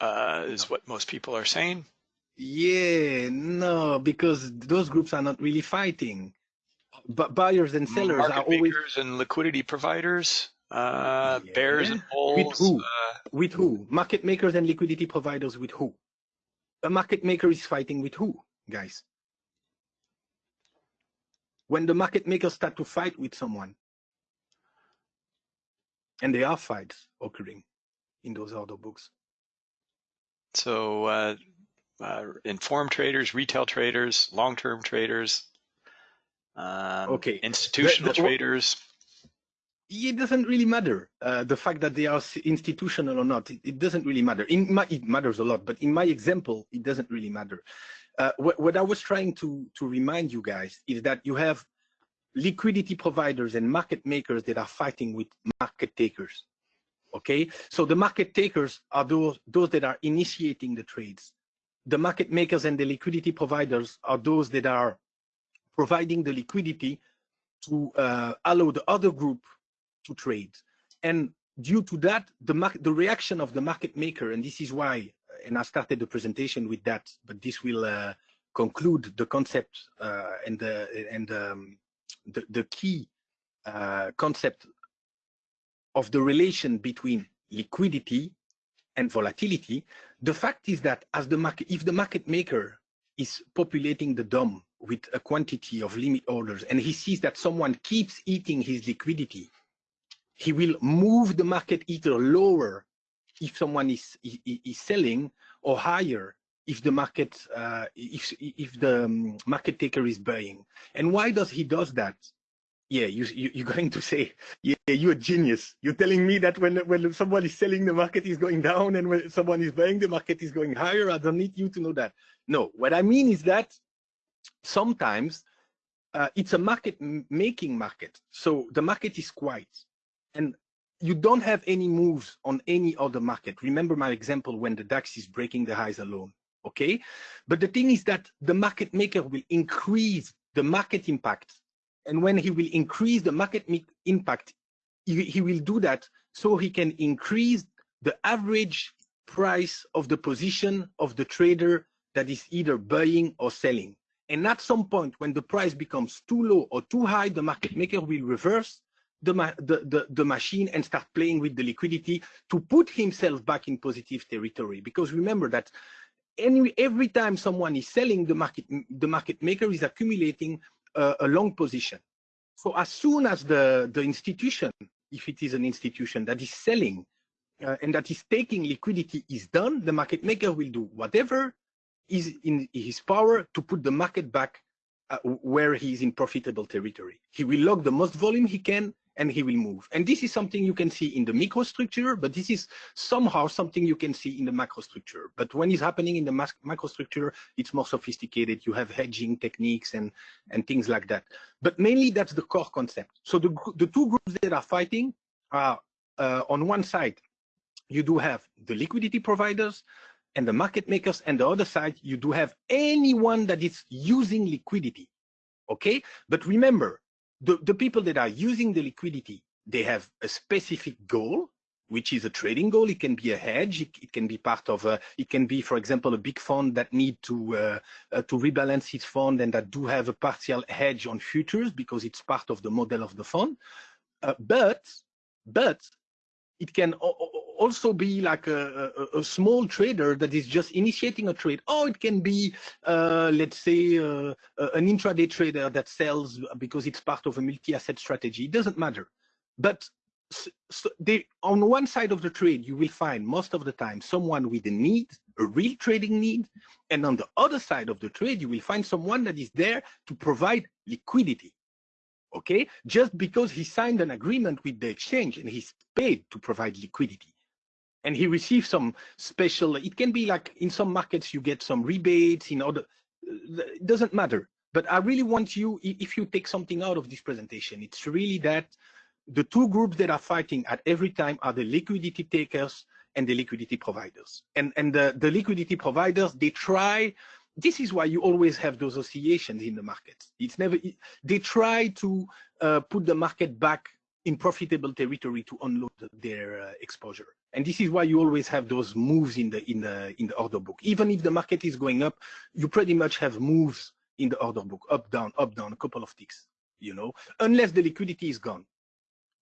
uh, is what most people are saying. Yeah, no, because those groups are not really fighting. But buyers and sellers Market are always and liquidity providers. Uh, yeah. Bears and bulls. With who? Uh, with who? Market makers and liquidity providers with who? A market maker is fighting with who, guys? When the market makers start to fight with someone, and there are fights occurring in those order books. So, uh, uh, informed traders, retail traders, long-term traders, um, okay, institutional the, the, traders it doesn't really matter uh, the fact that they are institutional or not. It, it, doesn't really matter. In my, it matters a lot, but in my example, it doesn't really matter. Uh, what, what I was trying to to remind you guys is that you have liquidity providers and market makers that are fighting with market takers. Okay, so the market takers are those those that are initiating the trades. The market makers and the liquidity providers are those that are providing the liquidity to uh, allow the other group to trade. And due to that, the, the reaction of the market maker, and this is why, and I started the presentation with that, but this will uh, conclude the concept uh, and the and um, the, the key uh, concept of the relation between liquidity and volatility. The fact is that as the market, if the market maker is populating the DOM with a quantity of limit orders and he sees that someone keeps eating his liquidity he will move the market either lower if someone is, is, is selling or higher if the market uh, if if the um, market taker is buying and why does he does that yeah, you, you you're going to say, yeah, you're a genius. You're telling me that when when someone is selling, the market is going down, and when someone is buying, the market is going higher. I don't need you to know that. No, what I mean is that sometimes uh, it's a market making market. So the market is quiet, and you don't have any moves on any other market. Remember my example when the DAX is breaking the highs alone. Okay, but the thing is that the market maker will increase the market impact and when he will increase the market impact, he, will do that so he can increase the average price of the position of the trader that is either buying or selling. And at some point, when the price becomes too low or too high, the market maker will reverse the, the, the, the, machine and start playing with the liquidity to put himself back in positive territory. Because remember that any, every time someone is selling, the market, the market maker is accumulating a, a long position. So as soon as the, the institution, if it is an institution that is selling uh, and that is taking liquidity is done, the market maker will do whatever is in his power to put the market back uh, where he is in profitable territory. He will lock the most volume he can and he will move. And this is something you can see in the microstructure, but this is somehow something you can see in the macrostructure. But when it's happening in the macrostructure, it's more sophisticated. You have hedging techniques and, and things like that. But mainly that's the core concept. So the, the two groups that are fighting are uh, on one side, you do have the liquidity providers and the market makers, and the other side, you do have anyone that is using liquidity. Okay, but remember, the, the people that are using the liquidity, they have a specific goal, which is a trading goal. It can be a hedge. It, it can be part of a, it can be, for example, a big fund that need to, uh, uh, to rebalance its fund and that do have a partial hedge on futures because it's part of the model of the fund. Uh, but, but it can also be like a, a, a, small trader that is just initiating a trade. Or it can be, uh, let's say, uh, an intraday trader that sells because it's part of a multi-asset strategy. It doesn't matter. But so they, on one side of the trade, you will find most of the time someone with a need, a real trading need. And on the other side of the trade, you will find someone that is there to provide liquidity okay? Just because he signed an agreement with the exchange and he's paid to provide liquidity. And he receives some special, it can be like in some markets you get some rebates, in other, it doesn't matter. But I really want you, if you take something out of this presentation, it's really that the two groups that are fighting at every time are the liquidity takers and the liquidity providers. And, and the, the liquidity providers, they try this is why you always have those oscillations in the market. It's never, they try to uh, put the market back in profitable territory to unload their uh, exposure. And this is why you always have those moves in the, in the, in the order book. Even if the market is going up, you pretty much have moves in the order book, up, down, up, down, a couple of ticks, you know, unless the liquidity is gone.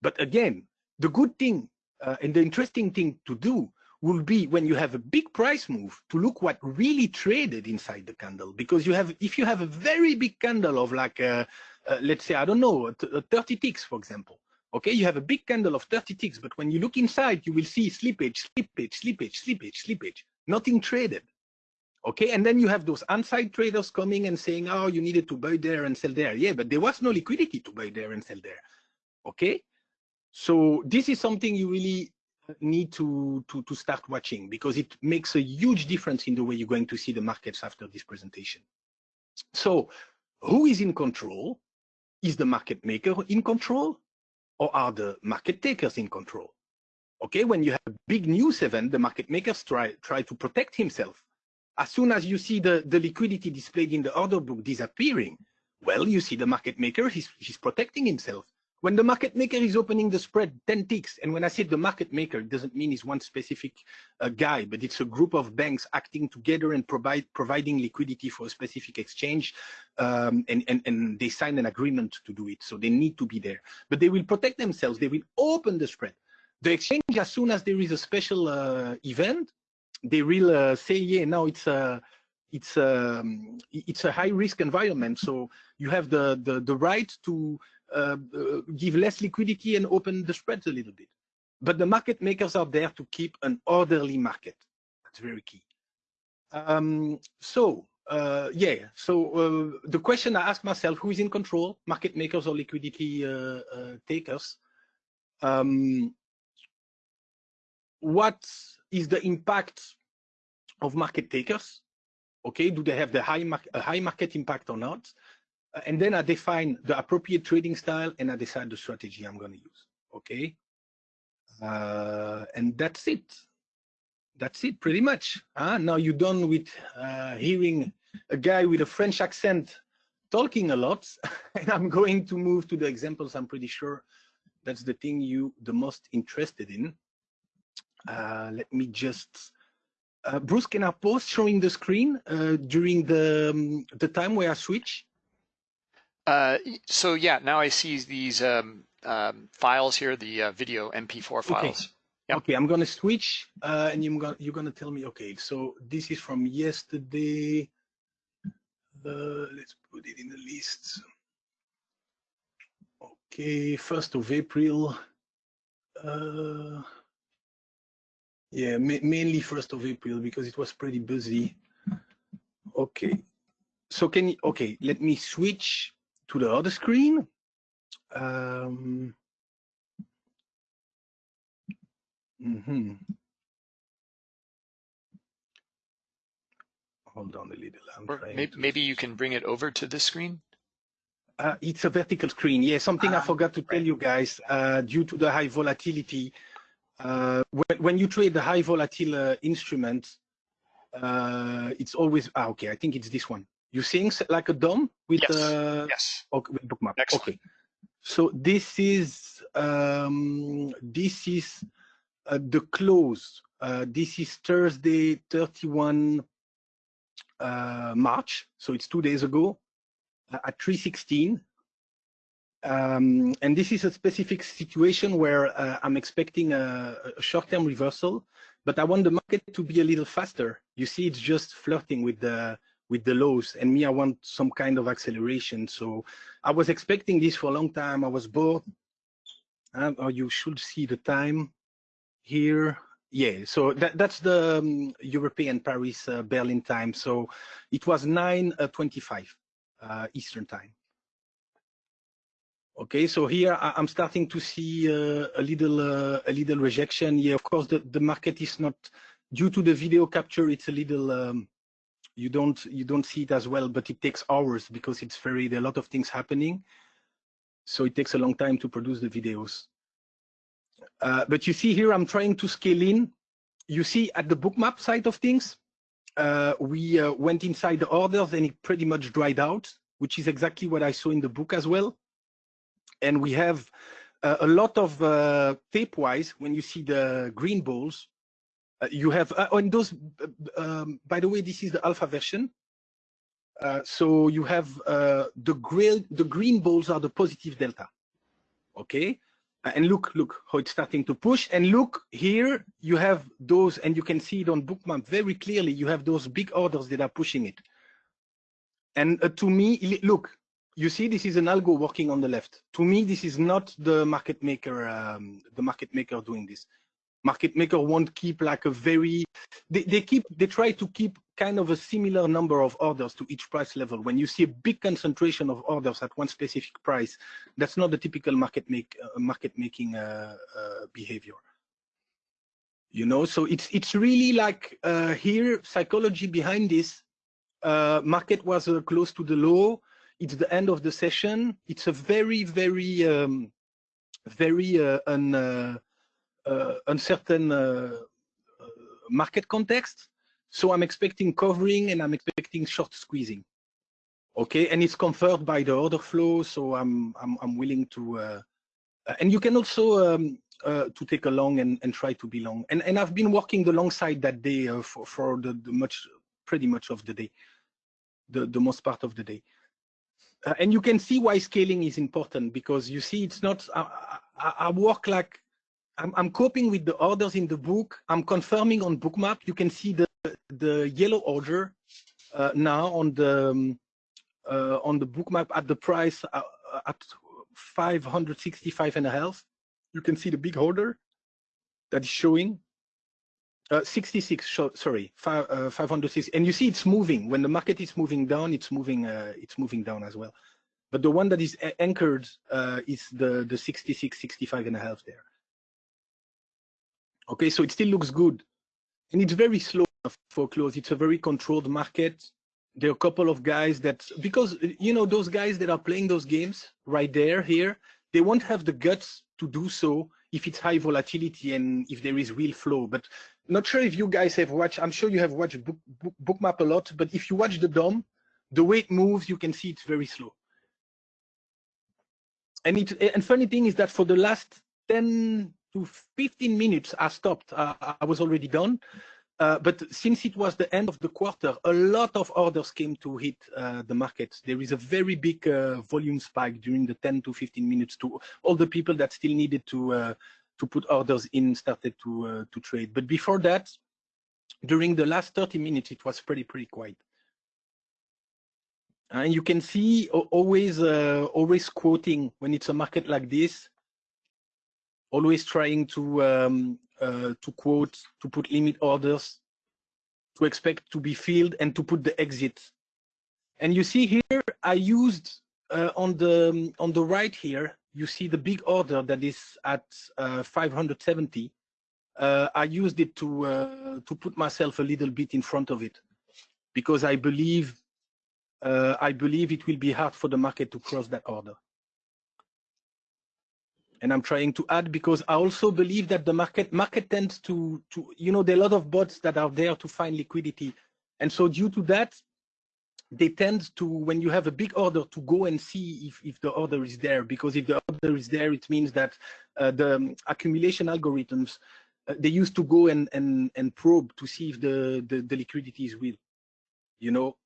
But again, the good thing uh, and the interesting thing to do will be when you have a big price move to look what really traded inside the candle because you have if you have a very big candle of like uh, uh, let's say i don't know 30 ticks for example okay you have a big candle of 30 ticks but when you look inside you will see slippage slippage slippage slippage slippage. Nothing traded. Okay and then you have those inside traders coming and saying oh you needed to buy there and sell there. Yeah but there was no liquidity to buy there and sell there. Okay? So this is something you really uh, need to, to, to start watching because it makes a huge difference in the way you're going to see the markets after this presentation. So who is in control? Is the market maker in control or are the market takers in control? Okay, when you have a big news event, the market makers try, try to protect himself. As soon as you see the, the liquidity displayed in the order book disappearing, well, you see the market maker, he's, he's protecting himself. When the market maker is opening the spread 10 ticks, and when I say the market maker, it doesn't mean it's one specific uh, guy, but it's a group of banks acting together and provide, providing liquidity for a specific exchange, um, and, and, and they sign an agreement to do it, so they need to be there. But they will protect themselves, they will open the spread. The exchange, as soon as there is a special uh, event, they will uh, say, yeah, now it's a, it's a, um, it's a high risk environment, so you have the, the, the right to give less liquidity and open the spreads a little bit. But the market makers are there to keep an orderly market. That's very key. Um, so uh, yeah, so uh, the question I ask myself, who is in control, market makers or liquidity uh, uh, takers? Um, what is the impact of market takers? Okay, do they have the high, mar high market impact or not? Uh, and then I define the appropriate trading style and I decide the strategy I'm going to use. Okay, uh, and that's it. That's it, pretty much. Uh, now you're done with uh, hearing a guy with a French accent talking a lot, and I'm going to move to the examples. I'm pretty sure that's the thing you the most interested in. Uh, let me just uh, Bruce, can I pause showing the screen uh, during the um, the time where I switch? Uh, so yeah, now I see these um, um, files here, the uh, video MP4 files. Okay. Yep. Okay, I'm gonna switch, uh, and you're gonna you're gonna tell me. Okay, so this is from yesterday. let's put it in the list. Okay, first of April. Uh, yeah, ma mainly first of April because it was pretty busy. Okay, so can you? Okay, let me switch to the other screen. Um, mm -hmm. Hold on a little. Maybe, maybe you can bring it over to this screen. Uh, it's a vertical screen. Yeah, something ah, I forgot to tell you guys. Uh, due to the high volatility, uh, when, when, you trade the high volatile uh, instrument, uh, it's always ah, okay. I think it's this one. You're seeing like a DOM with yes. Uh, yes. Okay, with bookmap. Okay. So this is um, this is uh, the close. Uh, this is Thursday, 31 uh, March. So it's two days ago uh, at 316. Um, and this is a specific situation where uh, I'm expecting a, a short-term reversal, but I want the market to be a little faster. You see, it's just flirting with the with the lows, and me, I want some kind of acceleration. So I was expecting this for a long time. I was bored. Um, or you should see the time here. Yeah, so that, that's the um, European Paris uh, Berlin time. So it was 9:25 uh, uh, Eastern time. Okay, so here I, am starting to see uh, a little uh, a little rejection. Yeah, of course the the market is not due to the video capture. It's a little um, you don't you don't see it as well, but it takes hours because it's very there are a lot of things happening. So it takes a long time to produce the videos. Uh, but you see here, I'm trying to scale in. You see at the bookmap side of things, uh, we uh, went inside the orders and it pretty much dried out, which is exactly what I saw in the book as well and we have uh, a lot of uh, tape-wise, when you see the green balls, you have, uh, and those, uh, um, by the way, this is the alpha version. Uh, so you have the, gray, the green balls are the positive delta, okay? and look, look how it's starting to push. And look here, you have those, and you can see it on bookmap very clearly. You have those big orders that are pushing it. And to me, look, you see this is an algo working on the left. To me, this is not the market maker, um, the market maker doing this. Market maker won't keep like a very, they, they keep, they try to keep kind of a similar number of orders to each price level. When you see a big concentration of orders at one specific price, that's not the typical market make, uh, market making uh, uh, behavior. You know, so it's it's really like uh, here psychology behind this. Uh, market was uh, close to the low it's the end of the session. It's a very, very, um, very uh, uncertain uh, uh, market context. So I'm expecting covering and I'm expecting short squeezing. Okay, and it's confirmed by the order flow. So I'm I'm, I'm willing to, uh, and you can also um, uh, to take a long and, and try to be long. And and I've been working the long side that day for for the, the much pretty much of the day, the the most part of the day uh, and you can see why scaling is important because you see it's not I, I, I work like I'm, I'm, coping with the orders in the book I'm confirming on bookmap you can see the the yellow order uh, now on the um, uh, on the bookmap at the price uh, at 565 and a half you can see the big order that is showing Uh, 66, sorry, five, uh, 506. And you see it's moving. When the market is moving down, it's moving, uh, it's moving down as well. But the one that is anchored uh, is the, the 66, 65 and a half there. Okay, so it still looks good. And it's very slow for close. It's a very controlled market. There are a couple of guys that, because, you know, those guys that are playing those games right there, here, they won't have the guts to do so if it's high volatility and if there is real flow. But not sure if you guys have watched, I'm sure you have watched book, book, Bookmap a lot, but if you watch the DOM, the way it moves, you can see it's very slow. And it, and funny thing is that for the last 10 to 15 minutes, I stopped. Uh, I was already done. Uh, but since it was the end of the quarter, a lot of orders came to hit uh, the markets. There is a very big uh, volume spike during the 10 to 15 minutes to all the people that still needed to uh, to put orders in started to uh, to trade. But before that, during the last 30 minutes, it was pretty pretty quiet. And you can see always always quoting when it's a market like this, always trying to um, uh, to quote, to put limit orders, to expect to be filled, and to put the exit. And you see here, I used uh, on the on the right here, you see the big order that is at uh, 570. Uh, I used it to uh, to put myself a little bit in front of it, because I believe uh, I believe it will be hard for the market to cross that order and I'm trying to add because I also believe that the market market tends to to you know there are a lot of bots that are there to find liquidity, and so due to that, they tend to when you have a big order to go and see if if the order is there. Because if the order is there, it means that uh, the um, accumulation algorithms uh, they used to go and and and probe to see if the the, the liquidity is real, you know,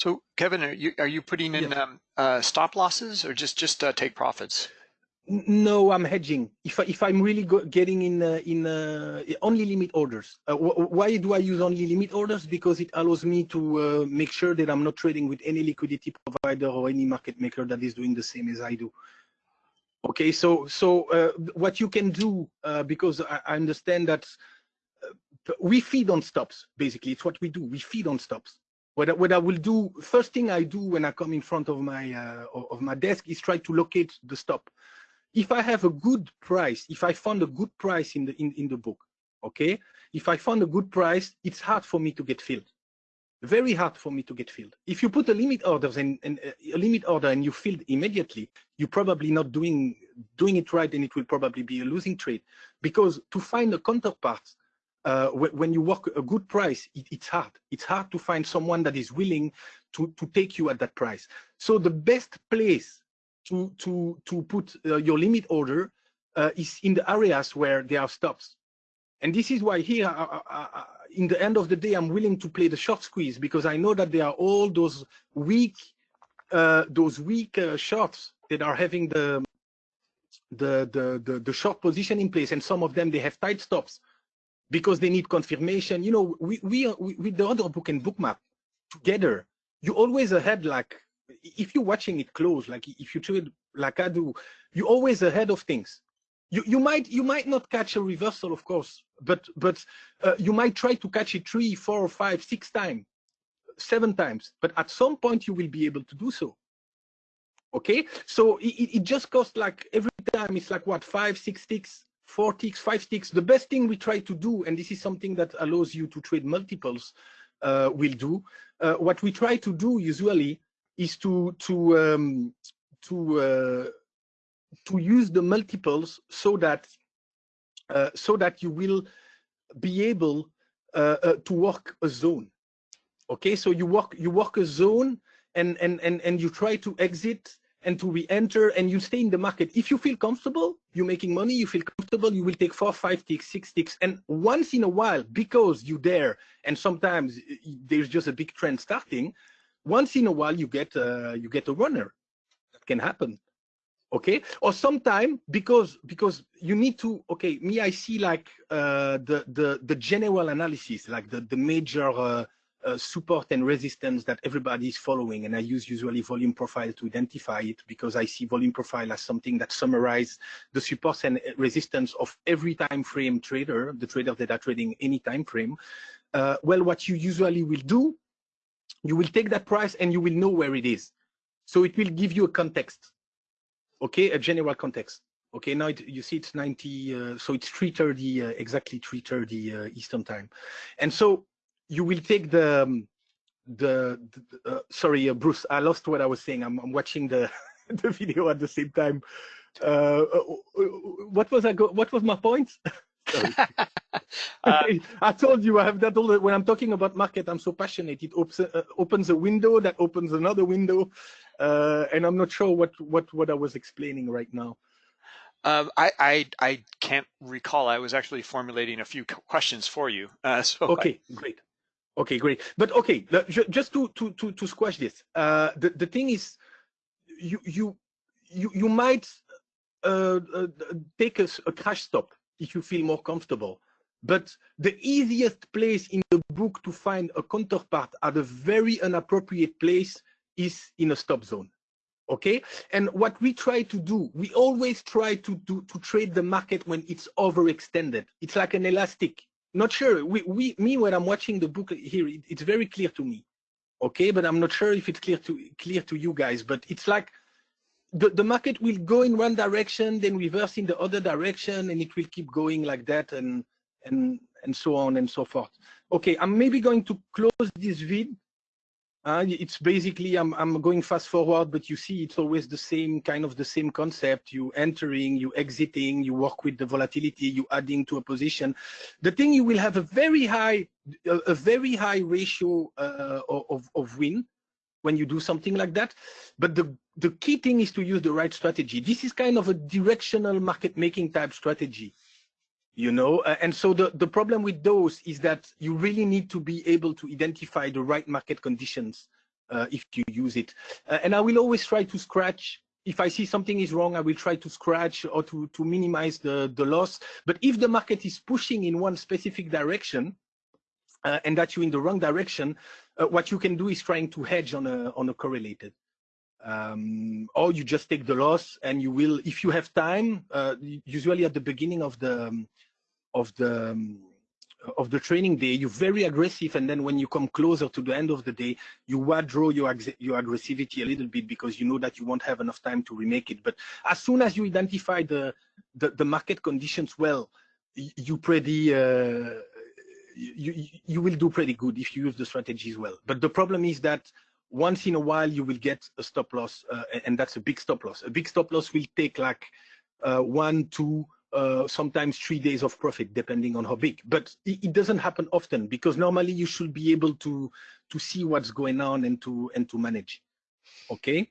So Kevin, are you are you putting in um, uh, stop losses or just just uh, take profits? No, I'm hedging. If I, if I'm really getting in uh, in uh, only limit orders. Uh, why do I use only limit orders? Because it allows me to uh, make sure that I'm not trading with any liquidity provider or any market maker that is doing the same as I do. Okay, so so what you can do because I, I understand that we feed on stops. Basically, it's what we do. We feed on stops what, what I will do, first thing I do when I come in front of my uh, of my desk is try to locate the stop. If I have a good price, if I found a good price in the in, in the book, okay, if I found a good price, it's hard for me to get filled. Very hard for me to get filled. If you put a limit orders and, and uh, a limit order and you filled immediately, you're probably not doing doing it right, and it will probably be a losing trade. Because to find a counterpart uh, when you work a good price, it, it's hard. It's hard to find someone that is willing to, to take you at that price. So the best place to, to, to put uh, your limit order uh, is in the areas where there are stops. And this is why here, I, I, I, in the end of the day, I'm willing to play the short squeeze because I know that there are all those weak, uh, those weak uh, shorts that are having the, the, the, the, the short position in place. And some of them, they have tight stops because they need confirmation. You know, we, we, we with the other book and bookmap together, you always ahead like if you're watching it close, like if you trade like I do, you're always ahead of things. You you might you might not catch a reversal, of course, but but uh, you might try to catch it three, four, five, six times, seven times. But at some point, you will be able to do so. Okay, so it, it just costs like every time it's like what five, six ticks four ticks, five ticks. The best thing we try to do, and this is something that allows you to trade multiples, uh, will do. Uh, what we try to do usually is to to um, to uh, to use the multiples so that uh, so that you will be able uh, uh, to work a zone. Okay, so you work you work a zone and and and and you try to exit and to re-enter and you stay in the market. If you feel comfortable, you're making money, you feel comfortable, you will take four, five ticks, six ticks. And once in a while, because you dare, and sometimes there's just a big trend starting, once in a while you get uh, you get a runner. That can happen. Okay. Or sometime because because you need to okay, me I see like uh, the the the general analysis, like the, the major uh, uh, support and resistance that everybody is following. And I use usually volume profile to identify it because I see volume profile as something that summarizes the supports and resistance of every time frame trader, the traders that are trading any time frame. Uh, well, what you usually will do, you will take that price and you will know where it is. So it will give you a context, okay, a general context. Okay, now it, you see it's 90, uh, so it's 3.30, uh, exactly 3.30 uh, Eastern time. And so you will take the, um, the, the uh, sorry, uh, Bruce, I lost what I was saying. I'm, I'm watching the, the video at the same time. Uh, what was I go, what was my point? I told you I have that all the, when I'm talking about market, I'm so passionate. It op opens a window that opens another window. and I'm not sure what, what, what I was explaining right now. Um, I, I, I can't recall. I was actually formulating a few questions for you. Uh, so okay, I... great. Okay, great. But okay, just to to to, to squash this, uh, the the thing is, you you you you might uh, uh, take a, a crash stop if you feel more comfortable. But the easiest place in the book to find a counterpart at a very inappropriate place is in a stop zone okay and what we try to do we always try to do to trade the market when it's overextended it's like an elastic not sure. We, we me when i'm watching the book here it, it's very clear to me okay? But i'm not sure if it's clear to clear to you guys but it's like the, the market will go in one direction then reverse in the other direction and it will keep going like that and and and so on and so forth. Okay i'm maybe going to close this vid uh, it's basically, I'm, I'm going fast forward, but you see it's always the same kind of the same concept. You entering, you exiting, you work with the volatility, you adding to a position. The thing you will have a very high, a, a very high ratio uh, of, of win when you do something like that. But the, the key thing is to use the right strategy. This is kind of a directional market making type strategy you know? Uh, and so the the problem with those is that you really need to be able to identify the right market conditions uh, if you use it. Uh, and i will always try to scratch. If i see something is wrong i will try to scratch or to to minimize the the loss. But if the market is pushing in one specific direction uh, and that you're in the wrong direction uh, what you can do is trying to hedge on a on a correlated um, or you just take the loss and you will, if you have time, uh, usually at the beginning of the um, of the um, of the training day, you're very aggressive, and then when you come closer to the end of the day, you withdraw your your aggressivity a little bit because you know that you won't have enough time to remake it. But as soon as you identify the the, the market conditions well, you pretty uh, you you will do pretty good if you use the strategies well. But the problem is that once in a while you will get a stop loss, uh, and that's a big stop loss. A big stop loss will take like uh, one, two, uh, sometimes three days of profit, depending on how big. But it, it, doesn't happen often because normally you should be able to to see what's going on and to and to manage. Okay.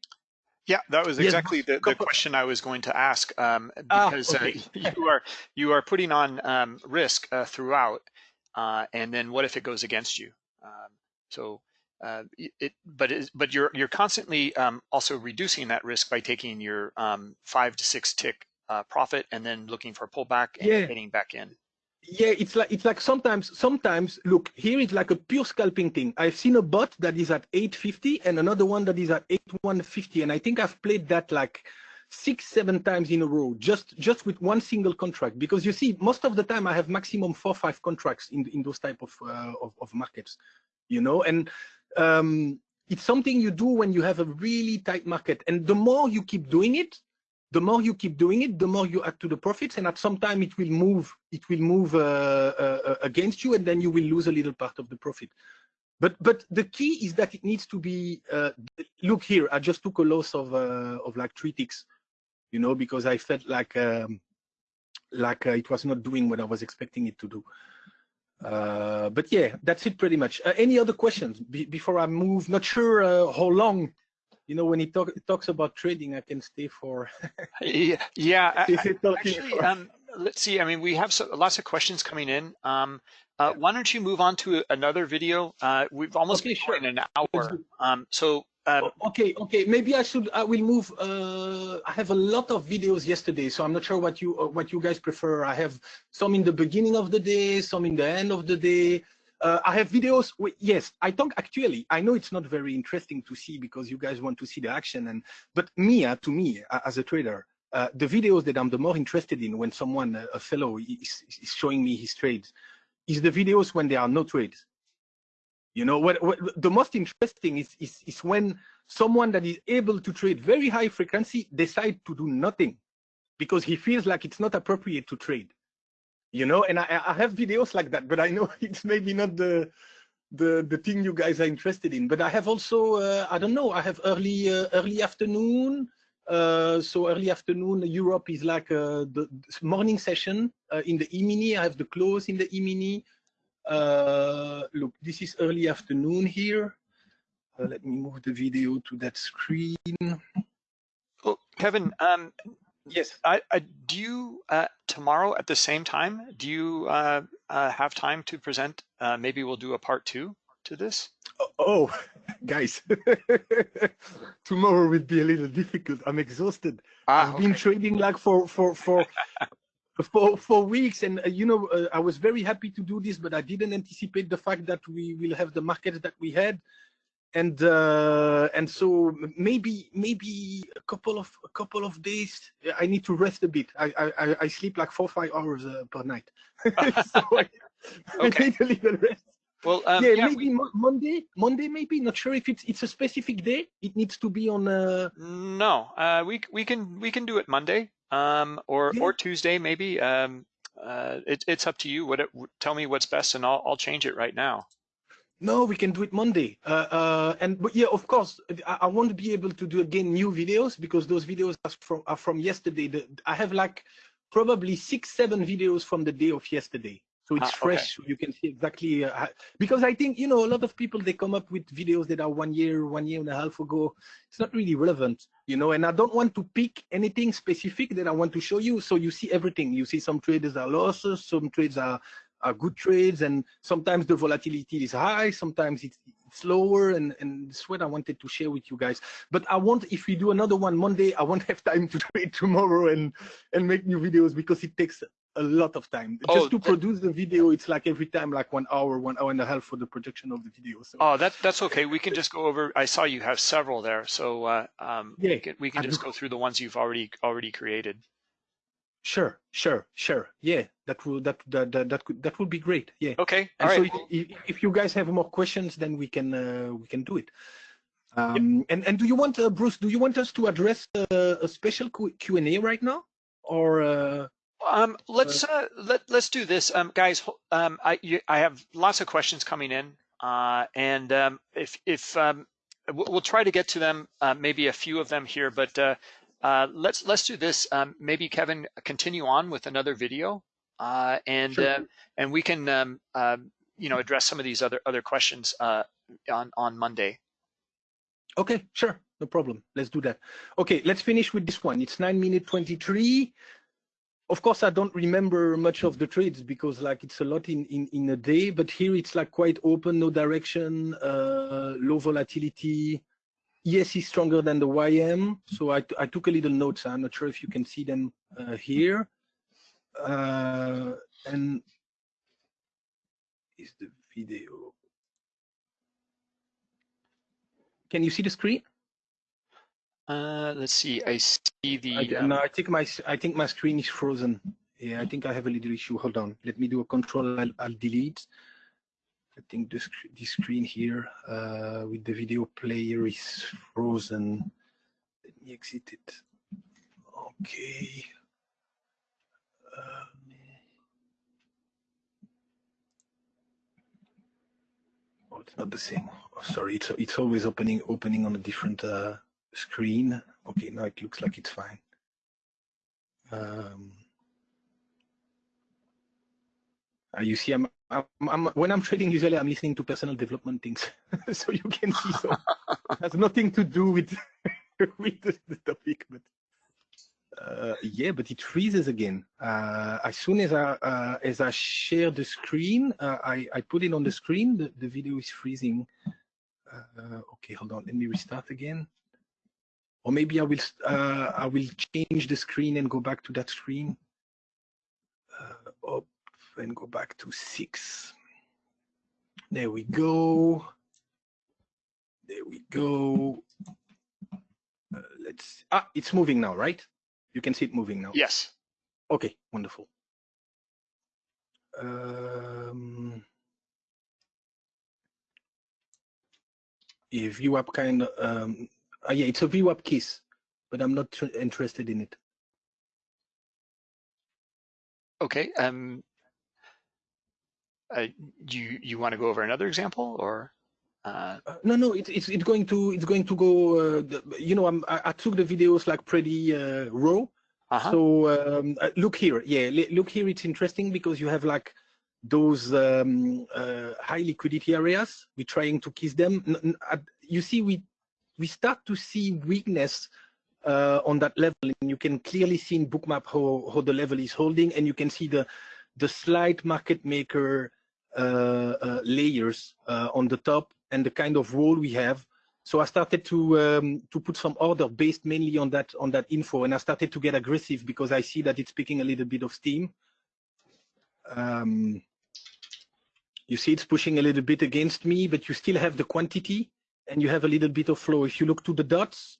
Yeah, that was exactly yes. the, the question I was going to ask um, ah, because ah, okay. uh, you are you are putting on um, risk uh, throughout, uh, and then what if it goes against you? Um, so uh, it, but it, but you're you're constantly um, also reducing that risk by taking your um, five to six tick uh, profit and then looking for a pullback and yeah. getting back in. Yeah, it's like it's like sometimes sometimes look here is like a pure scalping thing. I've seen a bot that is at 850 and another one that is at 8150, and I think I've played that like six seven times in a row just just with one single contract because you see most of the time I have maximum four five contracts in in those type of uh, of, of markets, you know, and um, it's something you do when you have a really tight market. And the more you keep doing it, the more you keep doing it, the more you add to the profits. And at some time it will move, it will move uh, uh, against you and then you will lose a little part of the profit. But but the key is that it needs to be, uh, look here, I just took a loss of, uh, of like three ticks, you know, because I felt like, um, like uh, it was not doing what I was expecting it to do. Uh, but yeah, that's it pretty much. Uh, any other questions Be before I move? Not sure uh, how long. You know, when he talk, talks about trading, I can stay for. yeah, yeah. I, actually. Um, let's see. I mean, we have so, lots of questions coming in. Um, uh, yeah. Why don't you move on to another video? Uh, we've almost okay, been sure. in an hour. Um, so um, okay, okay. Maybe I should. I will move. Uh, I have a lot of videos yesterday, so I'm not sure what you uh, what you guys prefer. I have some in the beginning of the day, some in the end of the day. Uh, I have videos. Yes, I talk actually. I know it's not very interesting to see because you guys want to see the action. And but me, uh, to me, as a trader, uh, the videos that I'm the more interested in when someone, uh, a fellow, is, is showing me his trades, is the videos when there are no trades. You know, what, what the most interesting is, is is when someone that is able to trade very high frequency decide to do nothing because he feels like it's not appropriate to trade. You know and I, I have videos like that but i know it's maybe not the the the thing you guys are interested in. But i have also uh, i don't know i have early uh, early afternoon uh, so early afternoon europe is like uh, the morning session uh, in the e-mini. I have the close in the e-mini uh, look this is early afternoon here let me move the video to that screen oh kevin um Yes. I, I, do you uh, tomorrow at the same time? Do you uh, uh, have time to present? Uh, maybe we'll do a part two to this. Oh, oh guys, tomorrow will be a little difficult. I'm exhausted. Ah, I've okay. been trading like for for for. for for weeks and uh, you know uh, i was very happy to do this but i didn't anticipate the fact that we will have the market that we had and uh, and so maybe maybe a couple of a couple of days I need to rest a bit. I I, I sleep like four five hours uh, per night, so I, okay. I, need a little rest. Well, um, yeah, yeah, maybe we... Monday. Monday, maybe. Not sure if it's it's a specific day. It needs to be on. Uh... No, uh, we we can we can do it Monday, um, or yeah. or Tuesday maybe. Um, uh, it, it's up to you. What it, tell me what's best, and I'll I'll change it right now. No, we can do it Monday. Uh, uh, and but yeah, of course, I, I, want to be able to do again new videos because those videos are from are from yesterday. The, I have like probably six, seven videos from the day of yesterday. So it's ah, fresh. Okay. You can see exactly uh, because I think you know a lot of people they come up with videos that are one year, one year and a half ago. It's not really relevant, you know. And I don't want to pick anything specific that I want to show you. So you see everything. You see some traders are losses, some trades are are good trades and sometimes the volatility is high sometimes it's, it's lower and and that's what i wanted to share with you guys but i want if we do another one monday i won't have time to do it tomorrow and and make new videos because it takes a lot of time oh, just to produce the video it's like every time like one hour one hour and a half for the production of the video so oh that that's okay we can just go over i saw you have several there so uh, um yeah we can, we can just go through the ones you've already already created Sure, sure, sure. Yeah, that will that that that, that could that would be great. Yeah. Okay. All and right. So if, if, you guys have more questions, then we can uh, we can do it. Um, yep. And and do you want uh, Bruce? Do you want us to address uh, a special Q and A right now, or? Uh, um, let's uh, let let's do this, um, guys. Um, I you, I have lots of questions coming in, uh, and um, if if um, we'll try to get to them, uh, maybe a few of them here, but uh, uh, let's let's do this. Um, maybe Kevin continue on with another video, uh, and sure. uh, and we can um, um, you know address some of these other other questions uh, on on Monday. Okay, sure, no problem. Let's do that. Okay, let's finish with this one. It's nine minute twenty three. Of course, I don't remember much of the trades because like it's a lot in in in a day. But here it's like quite open, no direction, uh, low volatility Yes, he's stronger than the YM. So I, I took a little notes. I'm not sure if you can see them uh, here. Uh, and is the video. Can you see the screen? Uh, let's see. I see the. I, um... No, I think my I think my screen is frozen. Yeah, I think I have a little issue. Hold on. Let me do a control. I'll, I'll delete. I think this, this screen here uh, with the video player is frozen. Let me exit it. Okay. Uh, oh, it's not the same. Oh, sorry, it's it's always opening opening on a different uh, screen. Okay, now it looks like it's fine. Um, uh, you see, I'm, I'm, I'm, when I'm trading, usually I'm listening to personal development things, so you can see. So has nothing to do with with the, the topic, but uh, yeah, but it freezes again. Uh, as soon as I uh, as I share the screen, uh, I I put it on the screen. The the video is freezing. Uh, okay, hold on. Let me restart again. Or maybe I will I will change the screen and go back to that screen. Oh, and go back to six. There we go. There we go. Uh, let's, ah, it's moving now, right? You can see it moving now. Yes. Okay, wonderful. Um, you VWAP kind of, um, uh, yeah, it's a VWAP kiss, but I'm not interested in it. Okay. Um, uh, you you want to go over another example or? Uh, Uh, no, no, it's it's it's going to it's going to go. Uh, the, you know, I'm, I, I took the videos like pretty uh, raw. uh-huh. So um, look here, yeah, look here. It's interesting because you have like those um, uh, high liquidity areas. We're trying to kiss them. N- n- at- you see, we we start to see weakness uh, on that level, and you can clearly see in Bookmap how how the level is holding, and you can see the the slight market maker uh, uh, layers uh, on the top and the kind of role we have. So I started to um, to put some order based mainly on that on that info, and I started to get aggressive because I see that it's picking a little bit of steam. Um, you see it's pushing a little bit against me, but you still have the quantity and you have a little bit of flow. If you look to the dots,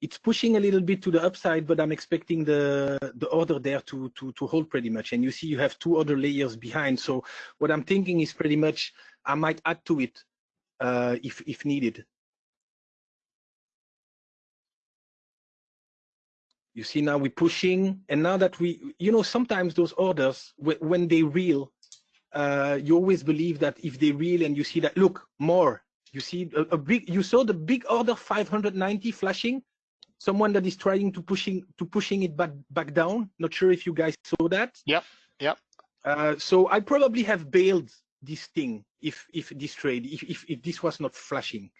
it's pushing a little bit to the upside, but I'm expecting the the order there to to to hold pretty much. And you see you have two other layers behind. So what I'm thinking is pretty much I might add to it uh, if if needed. You see now we're pushing, and now that we, you know, sometimes those orders when they reel, uh, you always believe that if they reel and you see that look more, you see a, a big, you saw the big order 590 flashing, someone that is trying to pushing to pushing it back back down. Not sure if you guys saw that. Yep, yep. Uh, so I probably have bailed this thing if if this trade if if, if this was not flashing.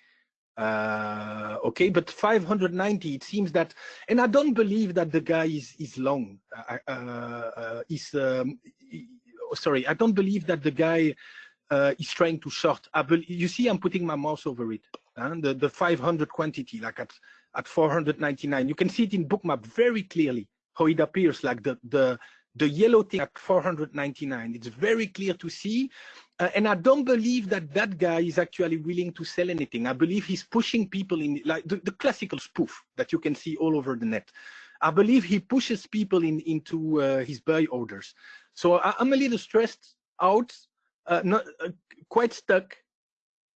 Uh, okay, but 590 it seems that, and I don't believe that the guy is is long. Uh, uh, uh, is um, sorry, I don't believe that the guy uh, is trying to short. You see, I'm putting my mouse over it. the the 500 quantity, like at at 499. You can see it in Bookmap very clearly how it appears, like the the the yellow thing at 499. It's very clear to see. Uh, and I don't believe that that guy is actually willing to sell anything. I believe he's pushing people in like the, the classical spoof that you can see all over the net. I believe he pushes people in into uh, his buy orders. So I, I'm a little stressed out, uh, not uh, quite stuck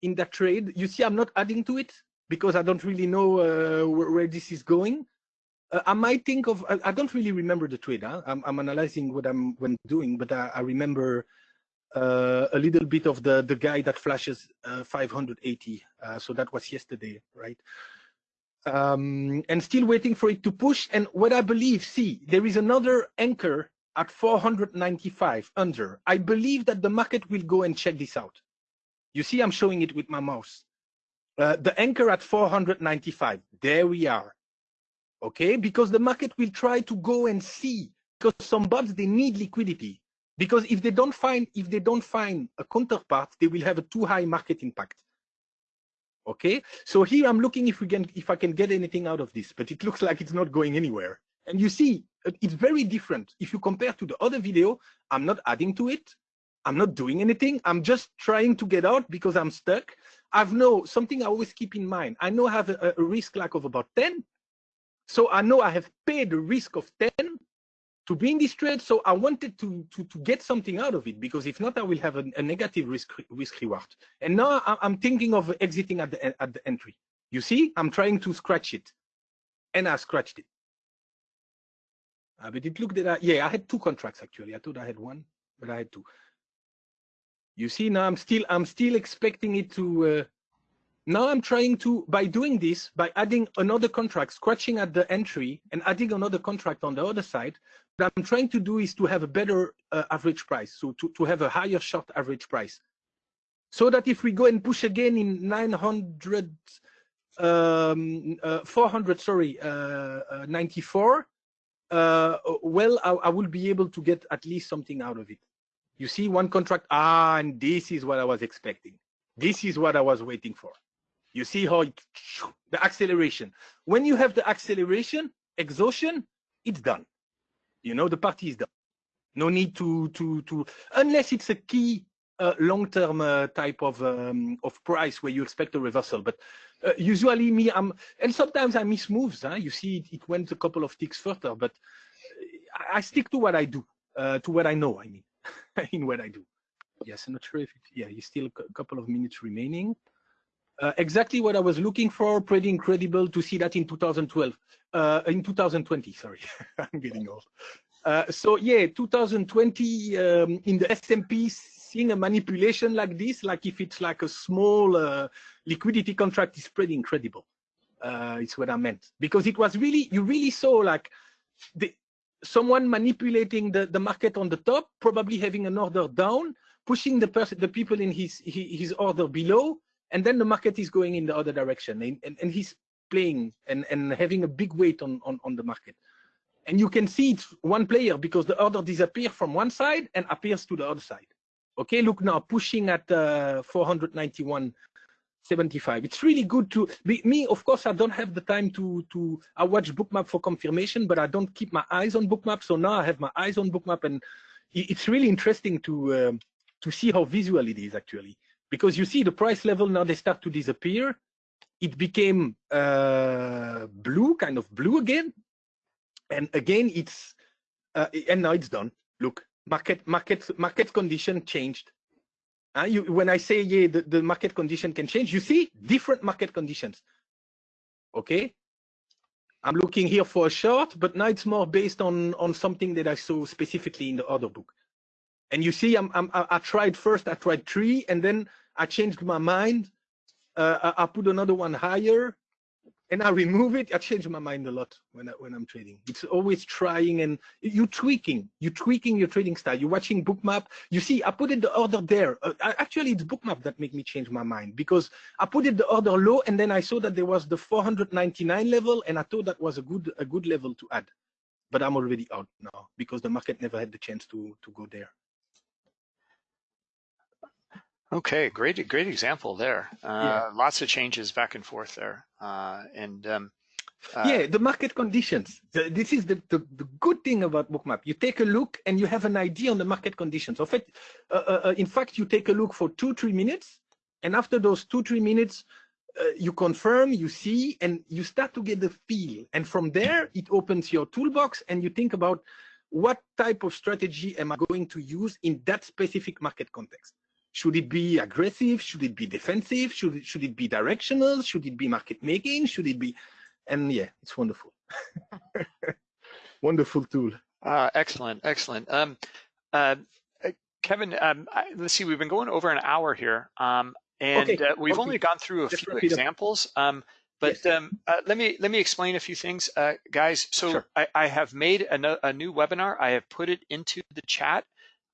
in that trade. You see, I'm not adding to it because I don't really know uh, where, where this is going. Uh, I might think of. I, I don't really remember the trade. Huh? I'm, I'm analyzing what I'm when doing, but I, I remember uh, a little bit of the the guy that flashes uh, 580. Uh, so that was yesterday, right? Um, and still waiting for it to push. And what I believe, see, there is another anchor at 495 under. I believe that the market will go and check this out. You see, I'm showing it with my mouse. Uh, the anchor at 495. There we are. Okay, because the market will try to go and see because some bots they need liquidity because if they don't find if they don't find a counterpart they will have a too high market impact okay so here i'm looking if we can if i can get anything out of this but it looks like it's not going anywhere and you see it's very different if you compare to the other video i'm not adding to it i'm not doing anything i'm just trying to get out because i'm stuck i've know something i always keep in mind i know i have a, a risk like of about 10 so i know i have paid the risk of 10 to be in this trade. So I wanted to, to, to get something out of it because if not, I will have a, a negative risk, risk reward. And now I'm thinking of exiting at the, at the entry. You see, I'm trying to scratch it and I scratched it. Uh, but it looked at, that- yeah, I had two contracts actually. I thought I had one, but I had two. You see, now I'm still, I'm still expecting it to, uh, now I'm trying to, by doing this, by adding another contract, scratching at the entry and adding another contract on the other side, what I'm trying to do is to have a better uh, average price, so to, to have a higher short average price. So that if we go and push again in 900, um, uh, 400, sorry, uh, uh, 94, uh, well, I, I will be able to get at least something out of it. You see one contract, ah, and this is what I was expecting. This is what I was waiting for. You see how it, the acceleration. When you have the acceleration, exhaustion, it's done. You know, the party is done. No need to to to unless it's a key a long-term uh, type of um, of price where you expect a reversal. But uh, usually me, I'm and sometimes I miss moves. Huh? You see, it, it, went a couple of ticks further, but I, I stick to what I do, uh, to what I know. I mean, in what I do. Yes, I'm not sure if it, yeah, you still a couple of minutes remaining. Uh, exactly what I was looking for. Pretty incredible to see that in 2012, uh, in 2020. Sorry, I'm getting old. Uh, so yeah, 2020 um, in the S&P, seeing a manipulation like this, like if it's like a small uh, liquidity contract, is pretty incredible. Uh, it's what I meant because it was really you really saw like the someone manipulating the the market on the top, probably having an order down, pushing the person the people in his his order below, and then the market is going in the other direction, and and, and he's playing and and having a big weight on on on the market and you can see it's one player because the order disappears from one side and appears to the other side. Okay, look now, pushing at uh, 491.75. It's really good to me. Of course, I don't have the time to to. I watch Bookmap for confirmation, but I don't keep my eyes on Bookmap. So now I have my eyes on Bookmap, and it's really interesting to uh, to see how visual it is actually. Because you see the price level now they start to disappear. It became uh, blue, kind of blue again, and again, it's uh, and now it's done. Look, market market market condition changed. Uh, you, when I say yeah, the, the market condition can change, you see different market conditions. Okay, I'm looking here for a short, but now it's more based on on something that I saw specifically in the other book. And you see, I'm, I'm I tried first, I tried three, and then I changed my mind. Uh, I, I put another one higher, and I remove it, I change my mind a lot when I, when I'm trading. It's always trying and you tweaking, you tweaking your trading style. You're watching Bookmap. You see, I put it the order there. Uh, actually, it's Bookmap that make me change my mind because I put it the order low, and then I saw that there was the 499 level, and I thought that was a good a good level to add. But I'm already out now because the market never had the chance to to go there. Okay, great, great example there. Uh, yeah. Lots of changes back and forth there, uh, and um, uh, yeah, the market conditions. This is the, the, the, good thing about Bookmap. You take a look and you have an idea on the market conditions. In fact, uh, uh, uh, in fact, you take a look for two, three minutes, and after those two, three minutes, you confirm, you see, and you start to get the feel. And from there, it opens your toolbox, and you think about what type of strategy am I going to use in that specific market context. Should it be aggressive? Should it be defensive? Should it, should it be directional? Should it be market making? Should it be, and yeah, it's wonderful. wonderful tool. Uh, excellent, excellent. Um, uh, uh, Kevin, um, I, let's see, we've been going over an hour here, um, and okay. uh, we've okay. only gone through a Just few examples. Um, but yes. um, uh, let me let me explain a few things, uh, guys. So sure. I, I, have made a, no, a, new webinar. I have put it into the chat.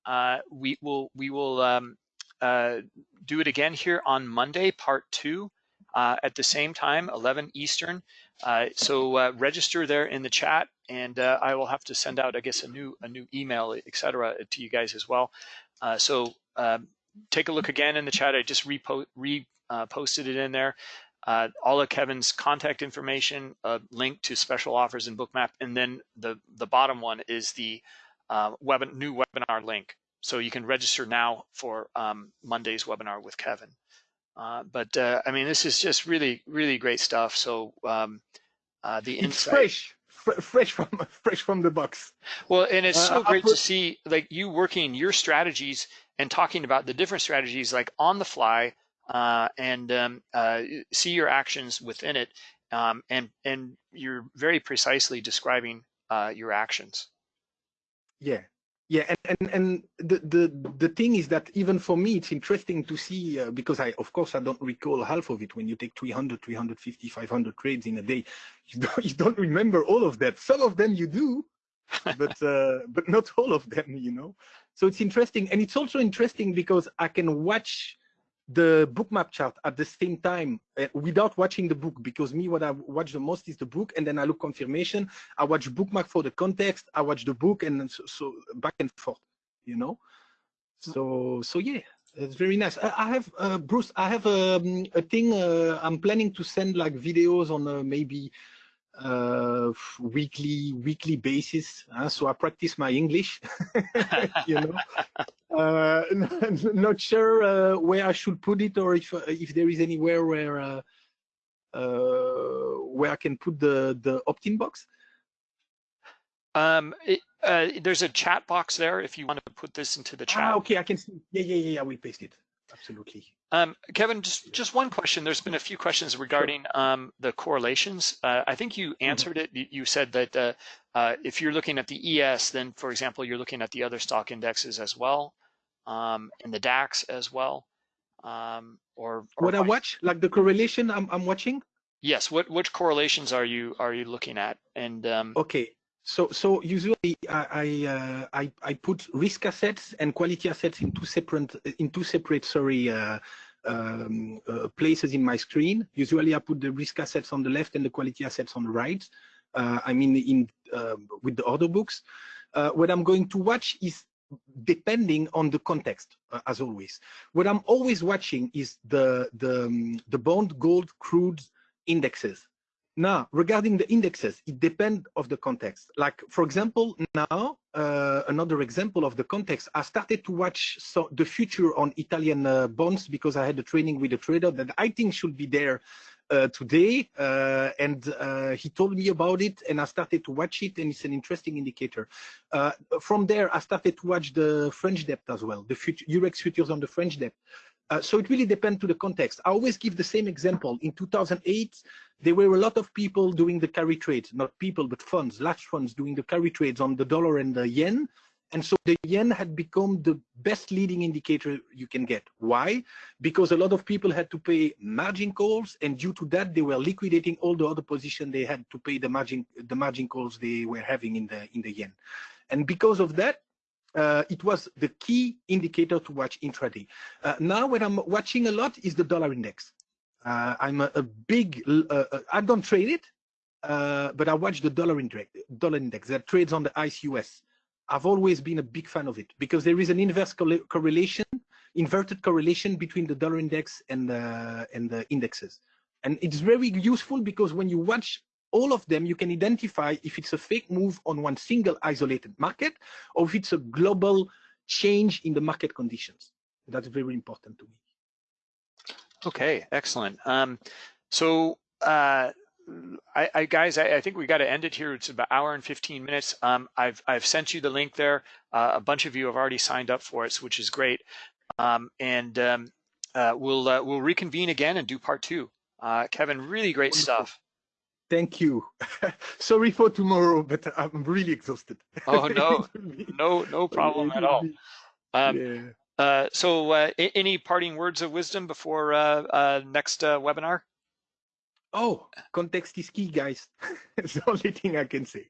Uh, we will we will um, uh, do it again here on Monday, part two, uh, at the same time, 11 Eastern. Uh, so uh, register there in the chat, and I will have to send out, I guess, a new a new email, etc., to you guys as well. so um, take a look again in the chat. I just repo reposted it in there. Uh, all of Kevin's contact information, a link to special offers in Bookmap, and then the the bottom one is the uh, web, new webinar link. So you can register now for um, Monday's webinar with Kevin. Uh, but uh, I mean, this is just really, really great stuff. So um, uh, the it's fresh, fresh from fresh from the box. Well, and it's so uh, great put... to see like you working your strategies and talking about the different strategies like on the fly uh, and um, uh, see your actions within it. Um, and and you're very precisely describing your actions. Yeah, yeah, and, and, and the, the the thing is that even for me, it's interesting to see uh, because I, of course, I don't recall half of it. When you take 300, 350, 500 trades in a day, you don't, you don't remember all of that. Some of them you do, but uh, but not all of them, you know. So it's interesting, and it's also interesting because I can watch the Bookmap chart at the same time uh, without watching the book because me what i watch the most is the book and then i look confirmation. I watch Bookmap for the context i watch the book and so, so back and forth you know? So so yeah it's very nice. I, I have uh, bruce i have um, a thing uh, i'm planning to send like videos on uh, maybe uh, weekly weekly basis. Uh, so I practice my English, you know. Uh, not sure uh, where I should put it, or if uh, if there is anywhere where uh, uh, where I can put the the opt-in box. Um, it, uh, there's a chat box there if you want to put this into the chat. Ah, okay, I can see. Yeah, yeah, yeah, yeah. We paste it. Absolutely. Um, Kevin, just just one question. There's been a few questions regarding um, the correlations. Uh, I think you Mm-hmm. answered it. You, you said that uh, uh, if you're looking at the ES, then for example, you're looking at the other stock indexes as well, um, and the DAX as well. Um, or, or What I watch, like the correlation I'm I'm watching. Yes. What which correlations are you are you looking at? And um, Okay. So so usually I I, uh, I I put risk assets and quality assets in two separate in two separate sorry uh, um, uh, places in my screen. Usually I put the risk assets on the left and the quality assets on the right. Uh, I mean in uh, with the order books. Uh, what I'm going to watch is depending on the context uh, as always. What I'm always watching is the the um, the bond gold crude indexes. Now, regarding the indexes, it depends of the context. Like, for example, now, uh, another example of the context, I started to watch so the future on Italian uh, bonds because I had a training with a trader that I think should be there uh, today. Uh, and uh, he told me about it and I started to watch it and it's an interesting indicator. Uh, from there, I started to watch the French debt as well, the future, Eurex futures on the French debt. Uh, so it really depends to the context. I always give the same example. In 2008, there were a lot of people doing the carry trades, not people, but funds, large funds doing the carry trades on the dollar and the yen. And so the yen had become the best leading indicator you can get. Why? Because a lot of people had to pay margin calls, and due to that, they were liquidating all the other position they had to pay the margin the margin calls they were having in the in the yen. And because of that, uh, it was the key indicator to watch intraday. Uh, now, what I'm watching a lot is the dollar index. Uh, I'm a, a big, uh, uh, I don't trade it, uh, but I watch the dollar index, dollar index that trades on the ICE US. I've always been a big fan of it because there is an inverse correla- correlation, inverted correlation between the dollar index and the, and the indexes. And it's very useful because when you watch all of them, you can identify if it's a fake move on one single isolated market or if it's a global change in the market conditions. That's very important to me. Okay, excellent. Um, so, uh, I, I guys, I, I think we got to end it here. It's about hour and 15 minutes. Um, I've I've sent you the link there. Uh, a bunch of you have already signed up for it, which is great. Um, and um, uh, we'll uh, we'll reconvene again and do part two. Uh, Kevin, really great Wonderful. stuff. Thank you. Sorry for tomorrow, but I'm really exhausted. Oh no, It will be- no, no problem at all. Um, yeah. uh, so, uh, any parting words of wisdom before uh, uh, next uh, webinar? Oh, context is key, guys. It's the only thing I can say.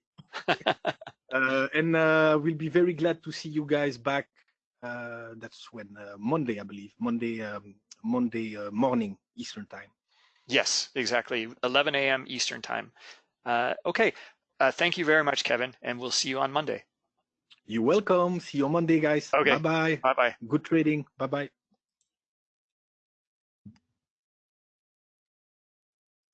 uh, and uh, we'll be very glad to see you guys back. Uh, that's when uh, Monday, I believe. Monday, um, Monday uh, morning Eastern time. Yes, exactly. 11 a.m. Eastern time. Uh, okay. Uh, thank you very much, Kevin, and we'll see you on Monday. You're welcome. See you on Monday, guys. Okay. Bye bye. Bye bye. Good trading. Bye bye.